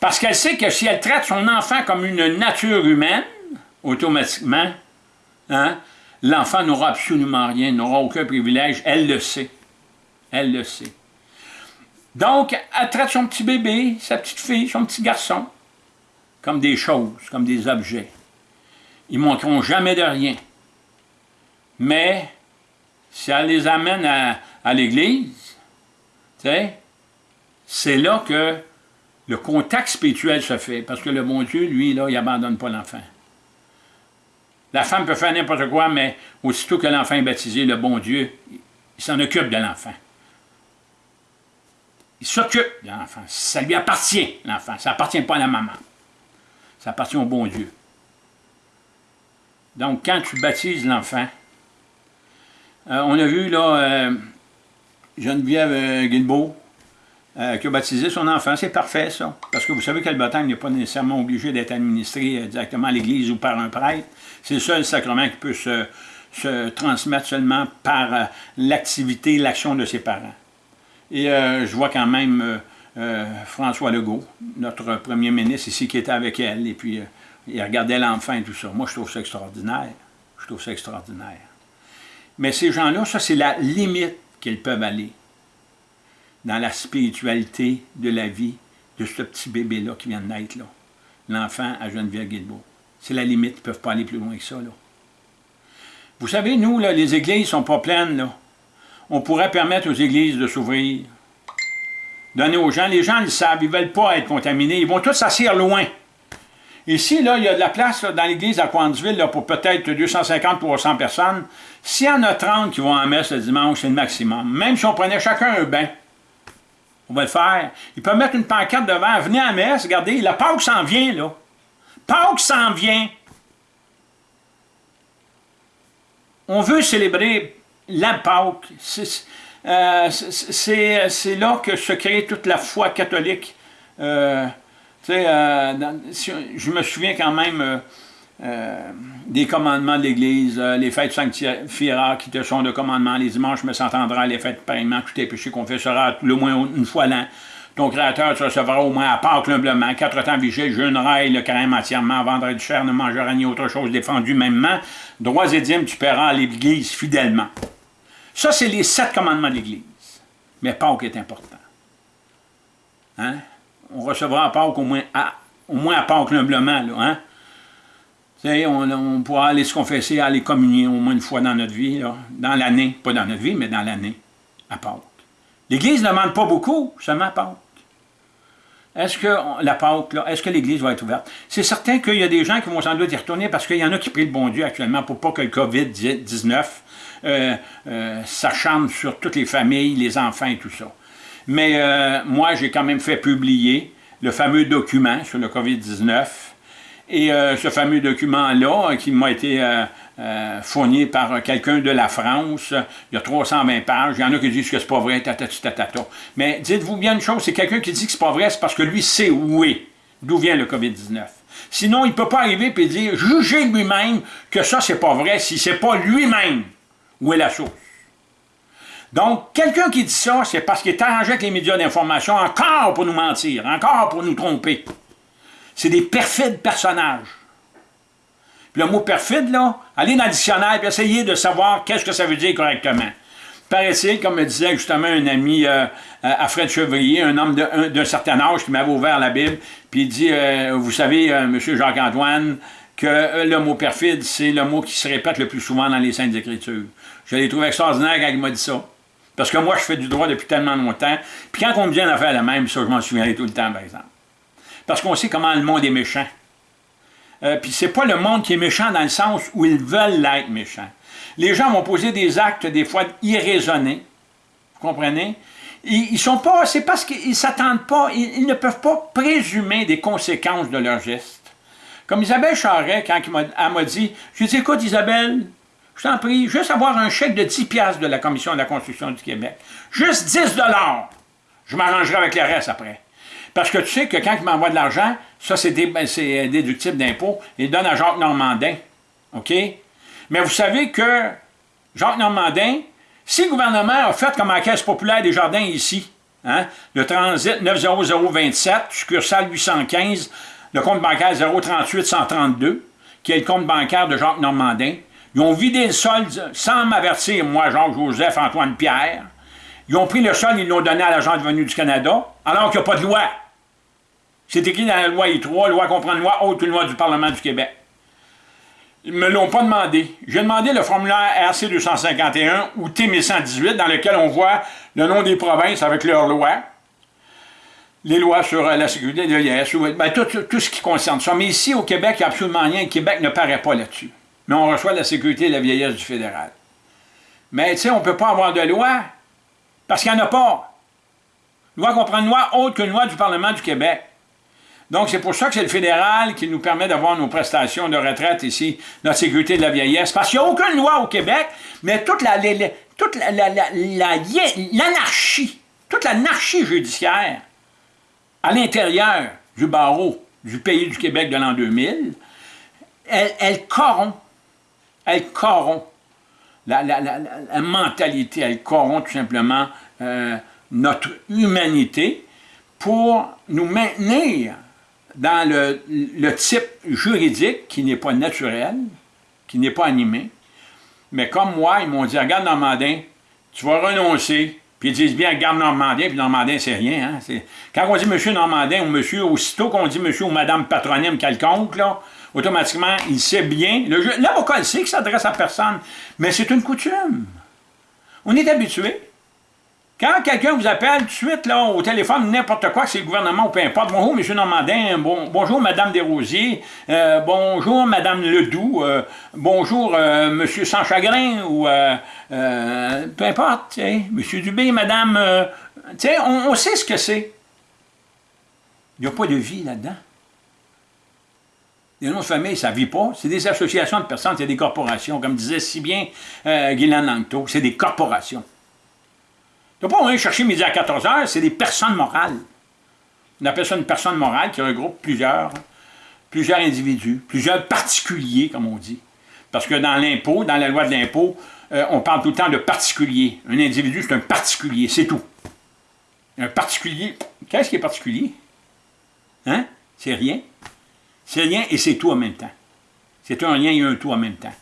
Parce qu'elle sait que si elle traite son enfant comme une nature humaine, automatiquement, hein, l'enfant n'aura absolument rien, n'aura aucun privilège, elle le sait. Elle le sait. Donc, elle traite son petit bébé, sa petite fille, son petit garçon, comme des choses, comme des objets. Ils ne montreront jamais de rien. Mais, si elle les amène à, à l'Église, c'est là que le contact spirituel se fait, parce que le bon Dieu, lui, là, il n'abandonne pas l'enfant. La femme peut faire n'importe quoi, mais aussitôt que l'enfant est baptisé, le bon Dieu, il s'en occupe de l'enfant. Il s'occupe de l'enfant. Ça lui appartient, l'enfant. Ça n'appartient pas à la maman. Ça appartient au bon Dieu. Donc, quand tu baptises l'enfant, euh, on a vu, là, euh, Geneviève euh, Guilbeault, euh, qui a baptisé son enfant. C'est parfait, ça. Parce que vous savez que le baptême n'est pas nécessairement obligé d'être administré euh, directement à l'Église ou par un prêtre. C'est le seul sacrement qui peut se, transmettre seulement par euh, l'activité, l'action de ses parents. Et je vois quand même François Legault, notre premier ministre ici, qui était avec elle, et puis il regardait l'enfant et tout ça. Moi, je trouve ça extraordinaire. Je trouve ça extraordinaire. Mais ces gens-là, ça, c'est la limite qu'ils peuvent aller dans la spiritualité de la vie de ce petit bébé-là qui vient de naître. L'enfant à Geneviève Guilbeault. C'est la limite, ils ne peuvent pas aller plus loin que ça, là. Vous savez, nous, là, les églises ne sont pas pleines, là. On pourrait permettre aux églises de s'ouvrir. Donner aux gens. Les gens, ils savent, ils ne veulent pas être contaminés. Ils vont tous s'asseoir loin. Ici, là, il y a de la place dans l'église à Coinsville là, pour peut-être 250 300 personnes. S'il y en a 30 qui vont en messe le dimanche, c'est le maximum. Même si on prenait chacun un bain, on va le faire. Ils peuvent mettre une pancarte devant. Venez à messe, regardez, la Pâque s'en vient, là. Pâque s'en vient. On veut célébrer la Pâque. Euh, c'est là que se crée toute la foi catholique. Euh, euh, je me souviens quand même euh, des commandements de l'Église, euh, les fêtes sanctifieras qui te sont de commandement, les dimanches me s'entendra, les fêtes pareillement, tous tes péchés confessera le moins une fois l'an. Ton Créateur te recevra au moins à Pâques humblement, quatre temps vigile, jeûneras le carême entièrement, vendredi du chair, ne mangera ni autre chose défendue mêmement, droits et dîmes tu paieras à l'Église fidèlement. Ça, c'est les sept commandements de l'Église. Mais Pâques est important. Hein? On recevra à Pâques au moins à, au moins à Pâques humblement, là, hein? On, pourra aller se confesser, aller communier au moins une fois dans notre vie, dans l'année, pas dans notre vie, mais dans l'année, à Pâques. L'Église ne demande pas beaucoup, seulement à. Est-ce que la Pâques, est-ce que l'Église va être ouverte? C'est certain qu'il y a des gens qui vont sans doute y retourner parce qu'il y en a qui prient le bon Dieu actuellement pour pas que le COVID-19 euh, euh, s'acharne sur toutes les familles, les enfants et tout ça. Mais euh, moi, j'ai quand même fait publier le fameux document sur le COVID-19 et euh, ce fameux document-là, euh, qui m'a été euh, fourni par quelqu'un de la France, il y a 320 pages, il y en a qui disent que c'est pas vrai, tatati tatata. Mais dites-vous bien une chose, c'est quelqu'un qui dit que c'est pas vrai, c'est parce que lui sait où est, d'où vient le COVID-19. Sinon, il ne peut pas arriver et dire, juger lui-même que ça, c'est pas vrai, si c'est pas lui-même où est la source. Donc, quelqu'un qui dit ça, c'est parce qu'il est arrangé avec les médias d'information encore pour nous mentir, encore pour nous tromper. C'est des perfides personnages. Puis le mot perfide, là, allez dans le dictionnaire et essayez de savoir qu'est-ce que ça veut dire correctement. Paraît-il, comme me disait justement un ami euh, à Fred Chevrier, un homme d'un certain âge qui m'avait ouvert la Bible, puis il dit, euh, vous savez, euh, M. Jacques-Antoine, que le mot perfide, c'est le mot qui se répète le plus souvent dans les Saintes Écritures. Je l'ai trouvé extraordinaire quand il m'a dit ça. Parce que moi, je fais du droit depuis tellement longtemps. Puis quand on me vient à faire la même, ça, je m'en souviens tout le temps, par exemple. Parce qu'on sait comment le monde est méchant. Euh, Puis c'est pas le monde qui est méchant dans le sens où ils veulent l'être méchant. Les gens vont poser des actes des fois irraisonnés. Vous comprenez? Ils, sont pas, c'est parce qu'ils s'attendent pas, ils, ne peuvent pas présumer des conséquences de leurs gestes. Comme Isabelle Charret, quand elle m'a dit, je lui ai dit, écoute Isabelle, je t'en prie, juste avoir un chèque de 10 piastres de la Commission de la construction du Québec. Juste 10 dollars. Je m'arrangerai avec le reste après. Parce que tu sais que quand il m'envoie de l'argent, ça c'est ben, déductible d'impôt, il donne à Jacques Normandin. OK? Mais vous savez que Jacques Normandin, si le gouvernement a fait comme la Caisse populaire des jardins ici, hein, le transit 90027, succursale 815, le compte bancaire 038-132, qui est le compte bancaire de Jacques Normandin, ils ont vidé le solde sans m'avertir, moi, Jacques-Joseph, Antoine Pierre. Ils ont pris le sol, ils l'ont donné à l'Agence de venue du Canada, alors qu'il n'y a pas de loi. C'est écrit dans la loi I3, loi comprendre loi haute loi du Parlement du Québec. Ils ne me l'ont pas demandé. J'ai demandé le formulaire RC 251 ou T 1118 dans lequel on voit le nom des provinces avec leurs lois, les lois sur euh, la sécurité de l'IS, ben, tout, tout, ce qui concerne ça. Mais ici, au Québec, il n'y a absolument rien. Québec ne paraît pas là-dessus. Mais on reçoit la sécurité et la vieillesse du fédéral. Mais tu sais, on ne peut pas avoir de loi parce qu'il n'y en a pas. Loi comprendre loi autre qu'une loi du Parlement du Québec. Donc, c'est pour ça que c'est le fédéral qui nous permet d'avoir nos prestations de retraite ici, notre sécurité de la vieillesse. Parce qu'il n'y a aucune loi au Québec, mais toute la, l'anarchie toute l'anarchie judiciaire à l'intérieur du barreau du pays du Québec de l'an 2000, elle, elle corrompt, elle corrompt la, mentalité, elle corrompt tout simplement euh, notre humanité pour nous maintenir dans le, type juridique qui n'est pas naturel, qui n'est pas animé. Mais comme moi, ils m'ont dit, regarde Normandin, tu vas renoncer. Puis ils disent bien, regarde Normandin, puis Normandin, c'est rien. Hein? Quand on dit monsieur Normandin ou monsieur, aussitôt qu'on dit monsieur ou madame patronyme quelconque, là, automatiquement, il sait bien. L'avocat, il sait qu'il s'adresse à personne, mais c'est une coutume. On est habitué. Quand quelqu'un vous appelle tout de suite là, au téléphone, n'importe quoi, c'est le gouvernement ou peu importe, bonjour M. Normandin, bon, bonjour Mme Desrosiers, euh, bonjour Mme Ledoux, euh, bonjour euh, M. Sans-Chagrin, ou peu importe, M. Dubé, Mme... on, sait ce que c'est. Il n'y a pas de vie là-dedans. Les noms de famille, ça ne vit pas. C'est des associations de personnes, c'est des corporations. Comme disait si bien Guylaine Langto, c'est des corporations. Tu pas aller chercher midi à 14 heures, c'est des personnes morales. On appelle ça une personne morale qui regroupe plusieurs, plusieurs individus, plusieurs particuliers, comme on dit. Parce que dans l'impôt, dans la loi de l'impôt, euh, on parle tout le temps de particulier. Un individu, c'est un particulier, c'est tout. Un particulier, qu'est-ce qui est particulier? Hein? C'est rien. C'est rien et c'est tout en même temps. C'est un rien et un tout en même temps.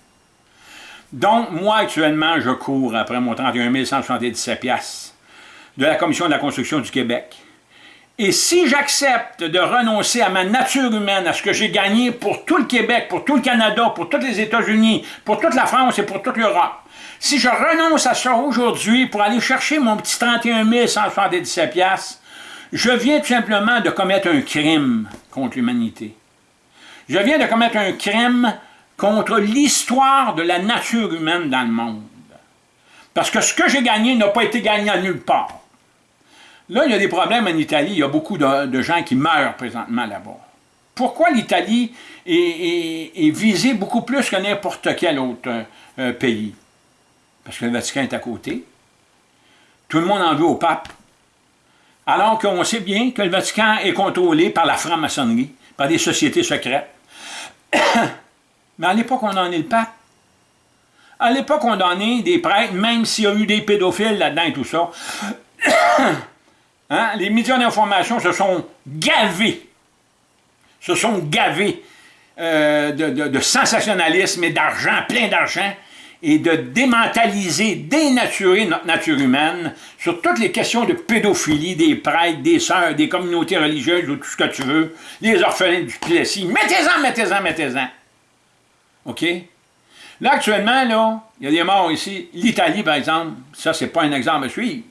Donc, moi, actuellement, je cours après mon 31 177 piastres de la Commission de la construction du Québec. Et si j'accepte de renoncer à ma nature humaine, à ce que j'ai gagné pour tout le Québec, pour tout le Canada, pour tous les États-Unis, pour toute la France et pour toute l'Europe, si je renonce à ça aujourd'hui pour aller chercher mon petit 31 177 piastres, je viens tout simplement de commettre un crime contre l'humanité. Je viens de commettre un crime contre l'histoire de la nature humaine dans le monde. Parce que ce que j'ai gagné n'a pas été gagné à nulle part. Là, il y a des problèmes en Italie. Il y a beaucoup de, gens qui meurent présentement là-bas. Pourquoi l'Italie est, visée beaucoup plus que n'importe quel autre euh, pays? Parce que le Vatican est à côté. Tout le monde en veut au pape. Alors qu'on sait bien que le Vatican est contrôlé par la franc-maçonnerie, par des sociétés secrètes. Mais à l'époque, on en est le pape. À l'époque, on en est des prêtres, même s'il y a eu des pédophiles là-dedans et tout ça. Hein? Les médias d'information se sont gavés, se sont gavés euh, de, sensationnalisme et d'argent, plein d'argent, et de démentaliser, dénaturer notre nature humaine sur toutes les questions de pédophilie des prêtres, des sœurs, des communautés religieuses ou tout ce que tu veux, les orphelins du Plessis. Mettez-en, mettez-en, mettez-en. OK? Là, actuellement, là, il y a des morts ici. L'Italie, par exemple, ça, c'est pas un exemple à suivre.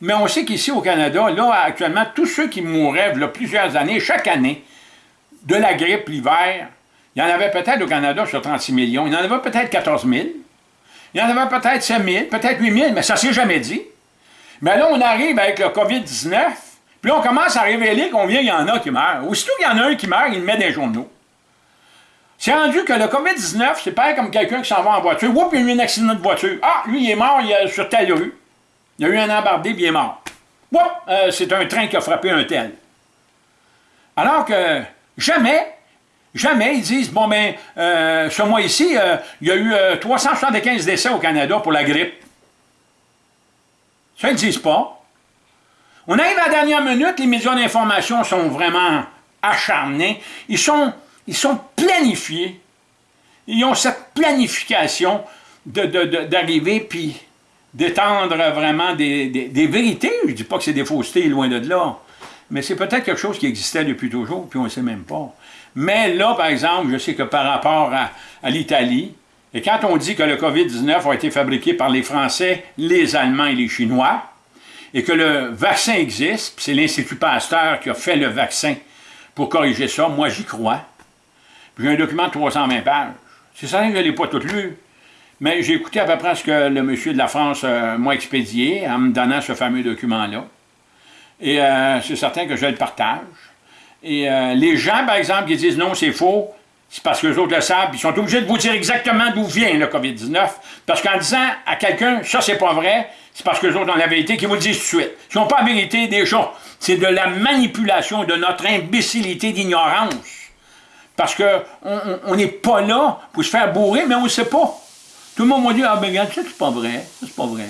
Mais on sait qu'ici, au Canada, là, actuellement, tous ceux qui mouraient, là, plusieurs années, chaque année, de la grippe l'hiver, il y en avait peut-être au Canada sur 36 millions, il y en avait peut-être 14 000, il y en avait peut-être 5 000, peut-être 8 000, mais ça ne s'est jamais dit. Mais là, on arrive avec le COVID-19, puis on commence à révéler combien il y en a qui meurent. Aussitôt qu'il y en a un qui meurt, il met les journaux. C'est rendu que le COVID-19, c'est pareil comme quelqu'un qui s'en va en voiture. Oups, il y a eu un accident de voiture. Ah, lui, il est mort il sur telle rue. Il y a eu un embardé, puis il est mort. Oups, euh, c'est un train qui a frappé un tel. Alors que jamais, jamais ils disent, bon ben, euh, ce mois ici, euh, il y a eu 375 décès au Canada pour la grippe. Ça, ils ne disent pas. On arrive à la dernière minute, les médias d'information sont vraiment acharnés. Ils sont ils sont planifiés. Ils ont cette planification d'arriver puis d'étendre vraiment des, vérités. Je ne dis pas que c'est des faussetés, loin de là. Mais c'est peut-être quelque chose qui existait depuis toujours, puis on ne sait même pas. Mais là, par exemple, je sais que par rapport à, à l'Italie, et quand on dit que le COVID-19 a été fabriqué par les Français, les Allemands et les Chinois, et que le vaccin existe, c'est l'Institut Pasteur qui a fait le vaccin pour corriger ça, moi j'y crois. J'ai un document de 320 pages. C'est ça que je ne l'ai pas tout lu. Mais j'ai écouté à peu près ce que le monsieur de la France euh, m'a expédié en me donnant ce fameux document-là. Et euh, c'est certain que je le partage. Et euh, les gens, par exemple, qui disent non, c'est faux, c'est parce que les autres le savent, ils sont obligés de vous dire exactement d'où vient le COVID-19. Parce qu'en disant à quelqu'un, ça c'est pas vrai, c'est parce que les autres ont la vérité qu'ils vous le disent tout de suite. Ils n'ont pas la vérité des choses. C'est de la manipulation, de notre imbécilité d'ignorance. Parce qu'on n'est pas là pour se faire bourrer, mais on ne sait pas. Tout le monde m'a dit, ah ben regarde, ça c'est pas vrai, ça c'est pas vrai.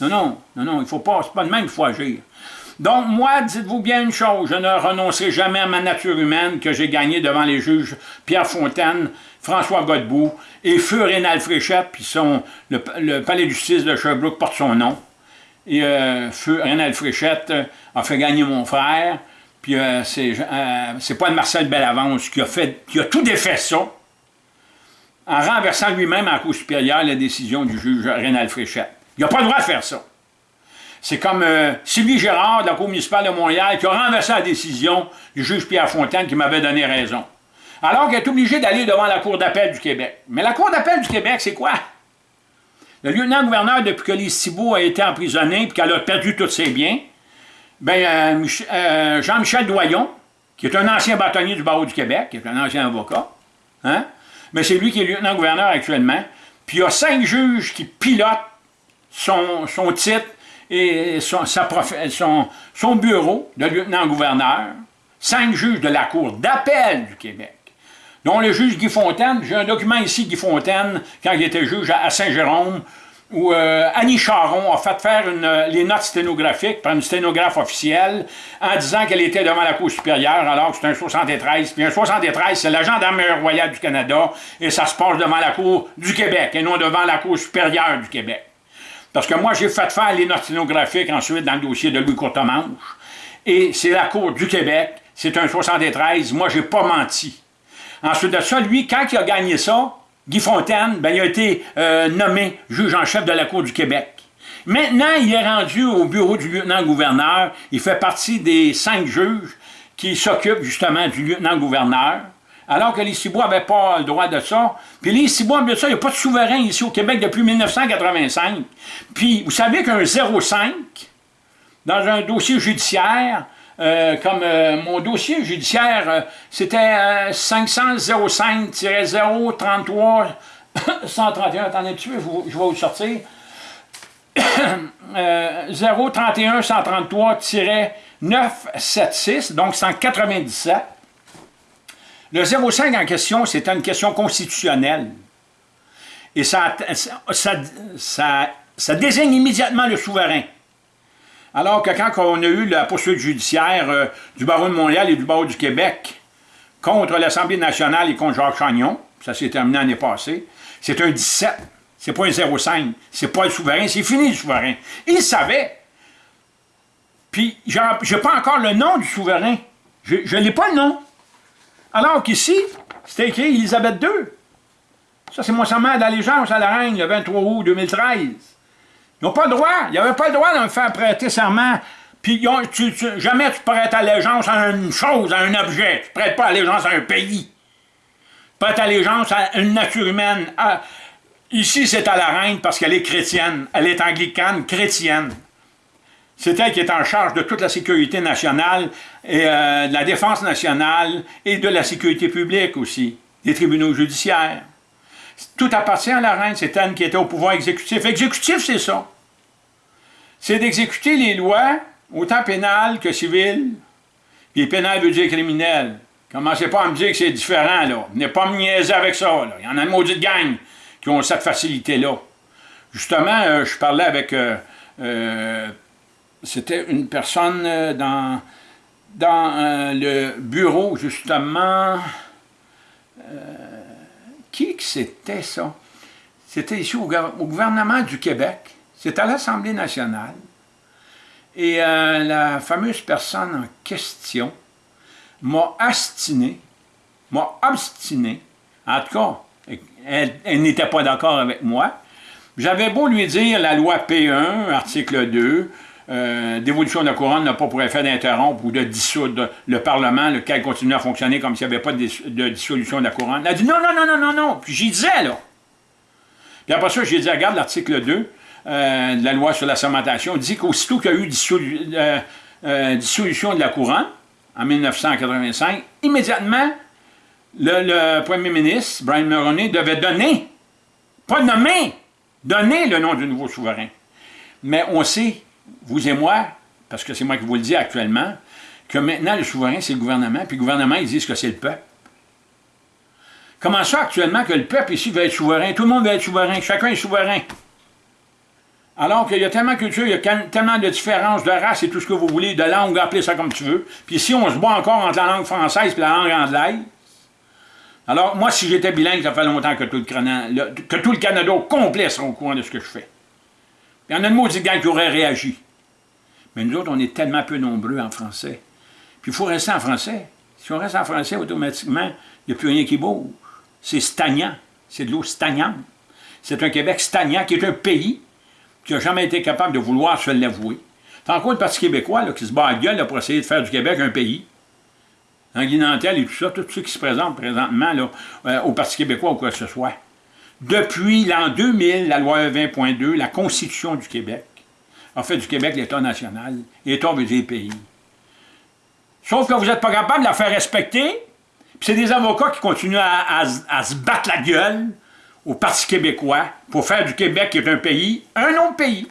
Non, non, non, non, il faut pas, c'est pas de même qu'il faut agir. Donc, moi, dites-vous bien une chose, je ne renoncerai jamais à ma nature humaine que j'ai gagnée devant les juges Pierre Fontaine, François Godbout et Feu Rénal Fréchette, puis son, le, palais de justice de Sherbrooke porte son nom. Et euh, Feu Rénal Fréchette a fait gagner mon frère, puis euh, euh, c'est pas Marcel Bellavance qui a, fait, qui a tout défait ça, en renversant lui-même en Cour supérieure la décision du juge Rénal Fréchette. Il n'a pas le droit de faire ça. C'est comme euh, Sylvie Gérard de la Cour municipale de Montréal qui a renversé la décision du juge Pierre Fontaine qui m'avait donné raison. Alors qu'elle est obligée d'aller devant la Cour d'appel du Québec. Mais la Cour d'appel du Québec, c'est quoi? Le lieutenant-gouverneur, depuis que Lise Thibault a été emprisonné et qu'elle a perdu tous ses biens, ben, euh, euh, Jean-Michel Doyon, qui est un ancien bâtonnier du barreau du Québec, qui est un ancien avocat, hein? mais c'est lui qui est lieutenant-gouverneur actuellement, puis il y a cinq juges qui pilotent son, son titre et son, son, bureau de lieutenant-gouverneur, cinq juges de la Cour d'appel du Québec, dont le juge Guy Fontaine, j'ai un document ici, Guy Fontaine, quand il était juge à Saint-Jérôme, où euh, Annie Charon a fait faire les notes sténographiques par une sténographe officielle en disant qu'elle était devant la Cour supérieure alors que c'est un 73. Puis un 73, c'est la gendarmerie royale du Canada et ça se passe devant la Cour du Québec et non devant la Cour supérieure du Québec. Parce que moi, j'ai fait faire les notes sténographiques ensuite dans le dossier de Louis Courtemanche. Et c'est la Cour du Québec, c'est un 73, moi, j'ai pas menti. Ensuite de ça, lui, quand il a gagné ça, Guy Fontaine, ben, il a été euh, nommé juge en chef de la Cour du Québec. Maintenant, il est rendu au bureau du lieutenant-gouverneur. Il fait partie des cinq juges qui s'occupent justement du lieutenant-gouverneur alors que les Cibois n'avaient pas le droit de ça. Puis les Cibois, bien ça, il n'y a pas de souverain ici au Québec depuis 1985. Puis vous savez qu'un 0,5, dans un dossier judiciaire, euh, comme euh, mon dossier judiciaire, euh, c'était 500-05-033 131, attendez tu je, vais vous sortir. 031 133 976, donc 197. Le 0,5 en question, c'était une question constitutionnelle. Et ça, désigne immédiatement le souverain. Alors que quand on a eu la poursuite judiciaire euh, du barreau de Montréal et du barreau du Québec contre l'Assemblée nationale et contre Jacques Chagnon, ça s'est terminé l'année passée, c'est un 17, c'est pas un 0,5, c'est pas le souverain, c'est fini le souverain. Il savait. Puis, j'ai pas encore le nom du souverain. Je n'ai pas le nom. Alors qu'ici, c'était écrit Élisabeth II. Ça, c'est mon serment d'allégeance à la reine le 23 août 2013. Ils n'ont pas le droit. Ils n'avaient pas le droit de me faire prêter serment. Puis jamais tu prêtes allégeance à une chose, à un objet. Tu ne prêtes pas allégeance à un pays. Tu prêtes allégeance à une nature humaine. Ah, ici, c'est à la reine parce qu'elle est chrétienne. Elle est anglicane chrétienne. C'est elle qui est en charge de toute la sécurité nationale, et euh, de la défense nationale et de la sécurité publique aussi, des tribunaux judiciaires. Tout appartient à la reine, c'est elle qui était au pouvoir exécutif. Exécutif, c'est ça. C'est d'exécuter les lois, autant pénales que civiles. Puis pénal veut dire criminel. Commencez pas à me dire que c'est différent, là. N'est pas me niaiser avec ça, là. Il y en a une maudite gang qui ont cette facilité-là. Justement, euh, je parlais avec... Euh, c'était une personne euh, dans, euh, le bureau, justement, euh, qui que c'était ça? C'était ici au, gouvernement du Québec, c'était à l'Assemblée nationale, et la fameuse personne en question m'a astiné, m'a obstiné, en tout cas, elle n'était pas d'accord avec moi, j'avais beau lui dire la loi P1, article 2, euh, dévolution de la couronne n'a pas pour effet d'interrompre ou de dissoudre le Parlement, lequel continue à fonctionner comme s'il n'y avait pas de, dissolution de la couronne. Elle a dit non, non, non, non, non, non. Puis j'y disais, là. Puis après ça, j'ai dit, regarde l'article 2 euh, de la loi sur la sermentation, dit qu'aussitôt qu'il y a eu euh, dissolution de la couronne, en 1985, immédiatement, le, premier ministre, Brian Mulroney, devait donner, pas nommer, donner le nom du nouveau souverain. Mais on sait, vous et moi, parce que c'est moi qui vous le dis actuellement, que maintenant le souverain, c'est le gouvernement, puis le gouvernement, ils disent que c'est le peuple. Comment ça actuellement que le peuple ici veut être souverain? Tout le monde veut être souverain, chacun est souverain. Alors qu'il y a tellement de culture, il y a tellement de différences de race et tout ce que vous voulez, de langue, appelez ça comme tu veux. Puis si on se bat encore entre la langue française et la langue anglaise, alors moi, si j'étais bilingue, ça fait longtemps que tout le, Canada, que tout complet sera au courant de ce que je fais. Il y en a de maudits gars qui auraient réagi. Mais nous autres, on est tellement peu nombreux en français. Puis il faut rester en français. Si on reste en français, automatiquement, il n'y a plus rien qui bouge. C'est stagnant. C'est de l'eau stagnante. C'est un Québec stagnant qui est un pays qui n'a jamais été capable de vouloir se l'avouer. C'est encore le Parti québécois qui se bat à gueule pour essayer de faire du Québec un pays? Guinantel et tout ça, tous ceux qui se présentent présentement là, euh, au Parti québécois ou quoi que ce soit. Depuis l'an 2000, la loi 20.2, la Constitution du Québec, a fait du Québec l'État national. L'État veut dire pays. Sauf que vous n'êtes pas capable de la faire respecter, puis c'est des avocats qui continuent à, se battre la gueule au Parti québécois pour faire du Québec, qui est un pays, un autre pays.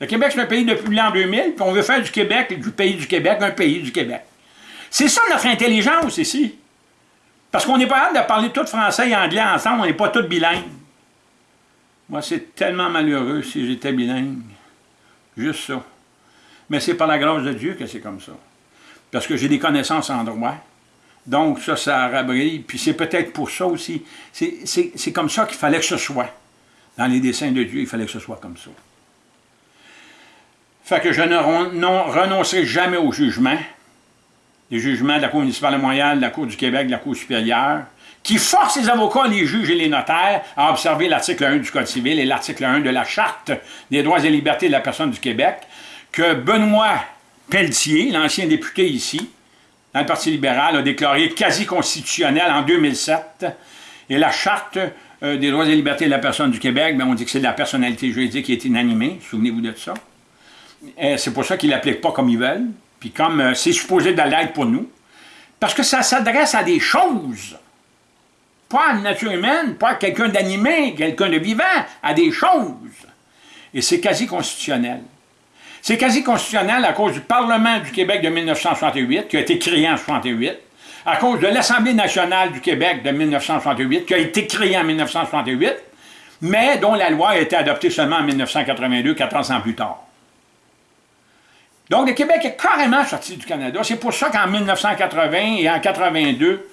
Le Québec, c'est un pays depuis l'an 2000, puis on veut faire du Québec, du pays du Québec, un pays du Québec. C'est ça notre intelligence ici. Parce qu'on n'est pas hâte de parler tout français et anglais ensemble, on n'est pas tous bilingues. Moi, c'est tellement malheureux si j'étais bilingue. Juste ça. Mais c'est par la grâce de Dieu que c'est comme ça. Parce que j'ai des connaissances en droit. Donc, ça, ça rabrille. Puis c'est peut-être pour ça aussi. C'est comme ça qu'il fallait que ce soit. Dans les desseins de Dieu, il fallait que ce soit comme ça. Fait que je ne renoncerai jamais au jugement, les jugements de la Cour municipale de de la Cour du Québec, de la Cour supérieure, qui force les avocats, les juges et les notaires à observer l'article 1 du Code civil et l'article 1 de la Charte des droits et libertés de la personne du Québec, que Benoît Pelletier, l'ancien député ici, le Parti libéral, a déclaré quasi constitutionnel en 2007, et la Charte euh, des droits et libertés de la personne du Québec, bien, on dit que c'est de la personnalité juridique qui est inanimée, souvenez-vous de ça. C'est pour ça qu'ils ne l'appliquent pas comme ils veulent, puis comme euh, c'est supposé de pour nous, parce que ça s'adresse à des choses, pas à la nature humaine, pas à quelqu'un d'animé, quelqu'un de vivant, à des choses. Et c'est quasi constitutionnel. C'est quasi constitutionnel à cause du Parlement du Québec de 1968, qui a été créé en 1968, à cause de l'Assemblée nationale du Québec de 1968, qui a été créée en 1968, mais dont la loi a été adoptée seulement en 1982, 14 ans plus tard. Donc, le Québec est carrément sorti du Canada. C'est pour ça qu'en 1980 et en 82,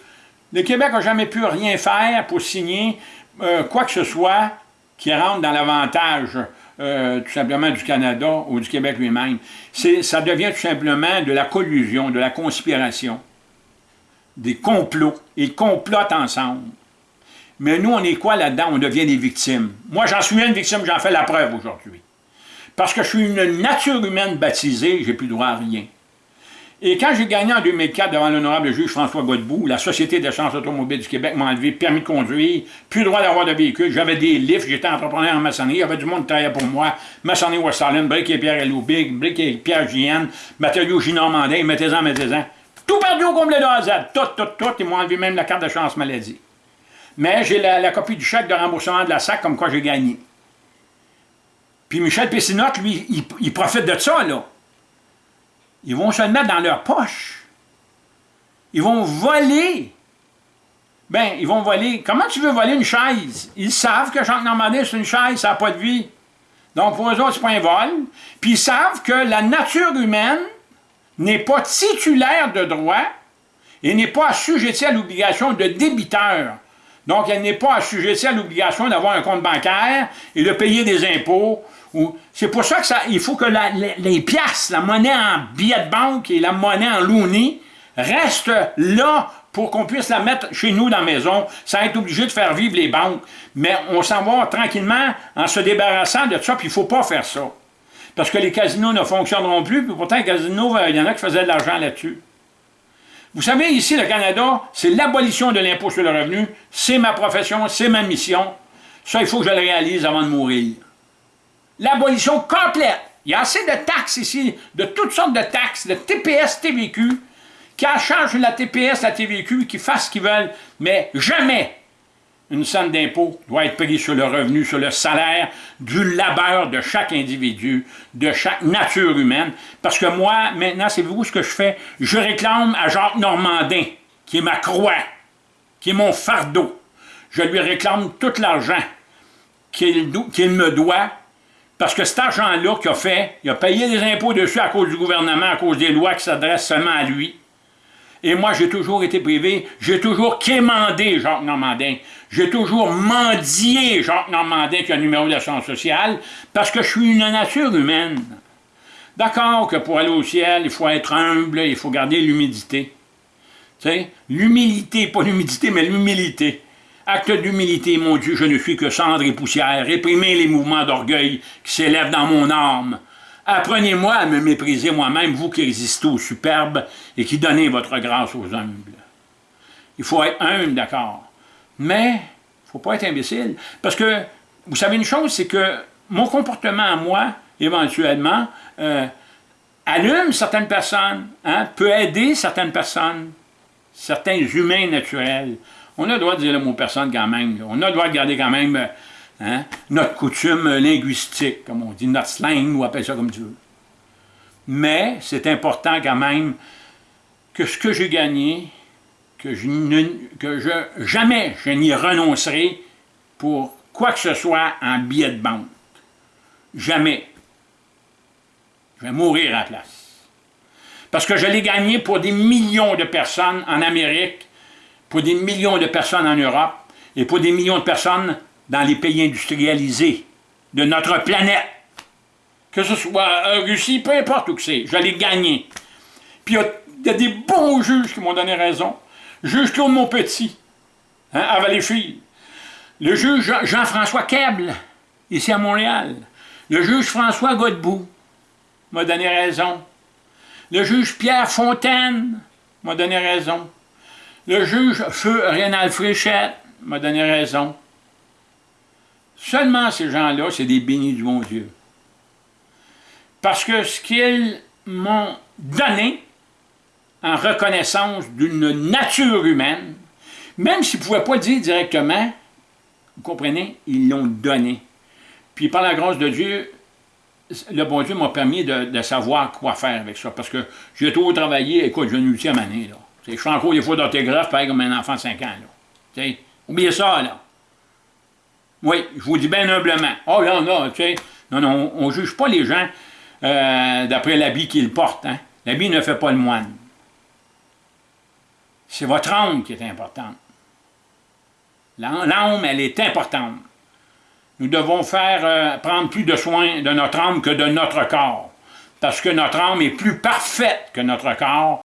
le Québec n'a jamais pu rien faire pour signer euh, quoi que ce soit qui rentre dans l'avantage euh, tout simplement du Canada ou du Québec lui-même. Ça devient tout simplement de la collusion, de la conspiration, des complots. Ils complotent ensemble. Mais nous, on est quoi là-dedans? On devient des victimes. Moi, j'en suis une victime, j'en fais la preuve aujourd'hui. Parce que je suis une nature humaine baptisée, j'ai plus droit à rien. Et quand j'ai gagné en 2004 devant l'honorable juge François Godbout, la Société d'assurance automobile du Québec m'a enlevé permis de conduire, plus droit d'avoir de véhicule, j'avais des lifts, j'étais entrepreneur en maçonnerie, il y avait du monde qui travaillait pour moi, maçonnerie West Brick et Pierre Big, Brick et Pierre JN, matériaux J. Normandin, mettez-en, mettez-en. Tout perdu au complet de Z, tout, tout, tout, ils m'ont enlevé même la carte de chance maladie. Mais j'ai la, copie du chèque de remboursement de la SAC comme quoi j'ai gagné. Puis Michel Pessinotte, lui, il, profite de ça, là. Ils vont se le mettre dans leur poche. Ils vont voler. Ben, ils vont voler. Comment tu veux voler une chaise? Ils savent que Jean Normandin, c'est une chaise, ça n'a pas de vie. Donc, pour eux autres, c'est pas un vol. Puis ils savent que la nature humaine n'est pas titulaire de droit et n'est pas assujettie à l'obligation de débiteur. Donc, elle n'est pas assujettie à l'obligation d'avoir un compte bancaire et de payer des impôts c'est pour ça qu'il faut que les, pièces, la monnaie en billet de banque et la monnaie en looney restent là pour qu'on puisse la mettre chez nous dans la maison, sans être obligé de faire vivre les banques. Mais on s'en va tranquillement en se débarrassant de ça, puis il ne faut pas faire ça. Parce que les casinos ne fonctionneront plus, puis pourtant, les casinos, il y en a qui faisaient de l'argent là-dessus. Vous savez, ici, le Canada, c'est l'abolition de l'impôt sur le revenu. C'est ma profession, c'est ma mission. Ça, il faut que je le réalise avant de mourir l'abolition complète. Il y a assez de taxes ici, de toutes sortes de taxes, de TPS, TVQ, qui changent la TPS, la TVQ, qui fassent ce qu'ils veulent, mais jamais une somme d'impôt doit être prise sur le revenu, sur le salaire du labeur de chaque individu, de chaque nature humaine. Parce que moi, maintenant, c'est vous ce que je fais? Je réclame à Jacques Normandin, qui est ma croix, qui est mon fardeau. Je lui réclame tout l'argent qu'il me doit, parce que cet argent-là qu'il a fait, il a payé des impôts dessus à cause du gouvernement, à cause des lois qui s'adressent seulement à lui. Et moi, j'ai toujours été privé, j'ai toujours quémandé Jacques Normandin, j'ai toujours mendié Jacques Normandin qui a un numéro d'assurance sociale, parce que je suis une nature humaine. D'accord que pour aller au ciel, il faut être humble, il faut garder l'humidité. Tu sais, l'humilité, pas l'humidité, mais l'humilité. Acte d'humilité, mon Dieu, je ne suis que cendre et poussière. Réprimez les mouvements d'orgueil qui s'élèvent dans mon âme. Apprenez-moi à me mépriser moi-même, vous qui résistez aux superbes et qui donnez votre grâce aux humbles. Il faut être humble, d'accord. Mais, il ne faut pas être imbécile. Parce que, vous savez une chose, c'est que mon comportement à moi, éventuellement, euh, allume certaines personnes, hein, peut aider certaines personnes, certains humains naturels. On a le droit de dire le mot personne quand même. On a le droit de garder quand même euh, hein, notre coutume linguistique, comme on dit, notre slang, ou appelle ça comme tu veux. Mais c'est important quand même que ce que j'ai gagné, que, je que je, jamais je n'y renoncerai pour quoi que ce soit en billet de banque. Jamais. Je vais mourir à la place. Parce que je l'ai gagné pour des millions de personnes en Amérique, pour des millions de personnes en Europe et pour des millions de personnes dans les pays industrialisés de notre planète. Que ce soit en Russie, peu importe où que c'est, je l'ai gagné. Puis il y, a des bons juges qui m'ont donné raison. Juge Claude Monpetit, hein, à Valleyfield. Le juge Jean-François Keble, ici à Montréal. Le juge François Godbout m'a donné raison. Le juge Pierre Fontaine m'a donné raison. Le juge Feu Rénal Fréchette m'a donné raison. Seulement ces gens-là, c'est des bénis du bon Dieu. Parce que ce qu'ils m'ont donné en reconnaissance d'une nature humaine, même s'ils ne pouvaient pas dire directement, vous comprenez, ils l'ont donné. Puis par la grâce de Dieu, le bon Dieu m'a permis de, savoir quoi faire avec ça. Parce que j'ai trop travaillé, écoute, j'ai une ultime année, là. Je fais encore des fois d'orthographe, pareil comme un enfant de 5 ans. Là. oubliez ça, là. Oui, je vous dis bien humblement. Oh là, là, tu sais. Non, non, on ne juge pas les gens euh, d'après l'habit qu'ils portent. Hein. L'habit ne fait pas le moine. C'est votre âme qui est importante. L'âme, elle est importante. Nous devons faire euh, prendre plus de soin de notre âme que de notre corps. Parce que notre âme est plus parfaite que notre corps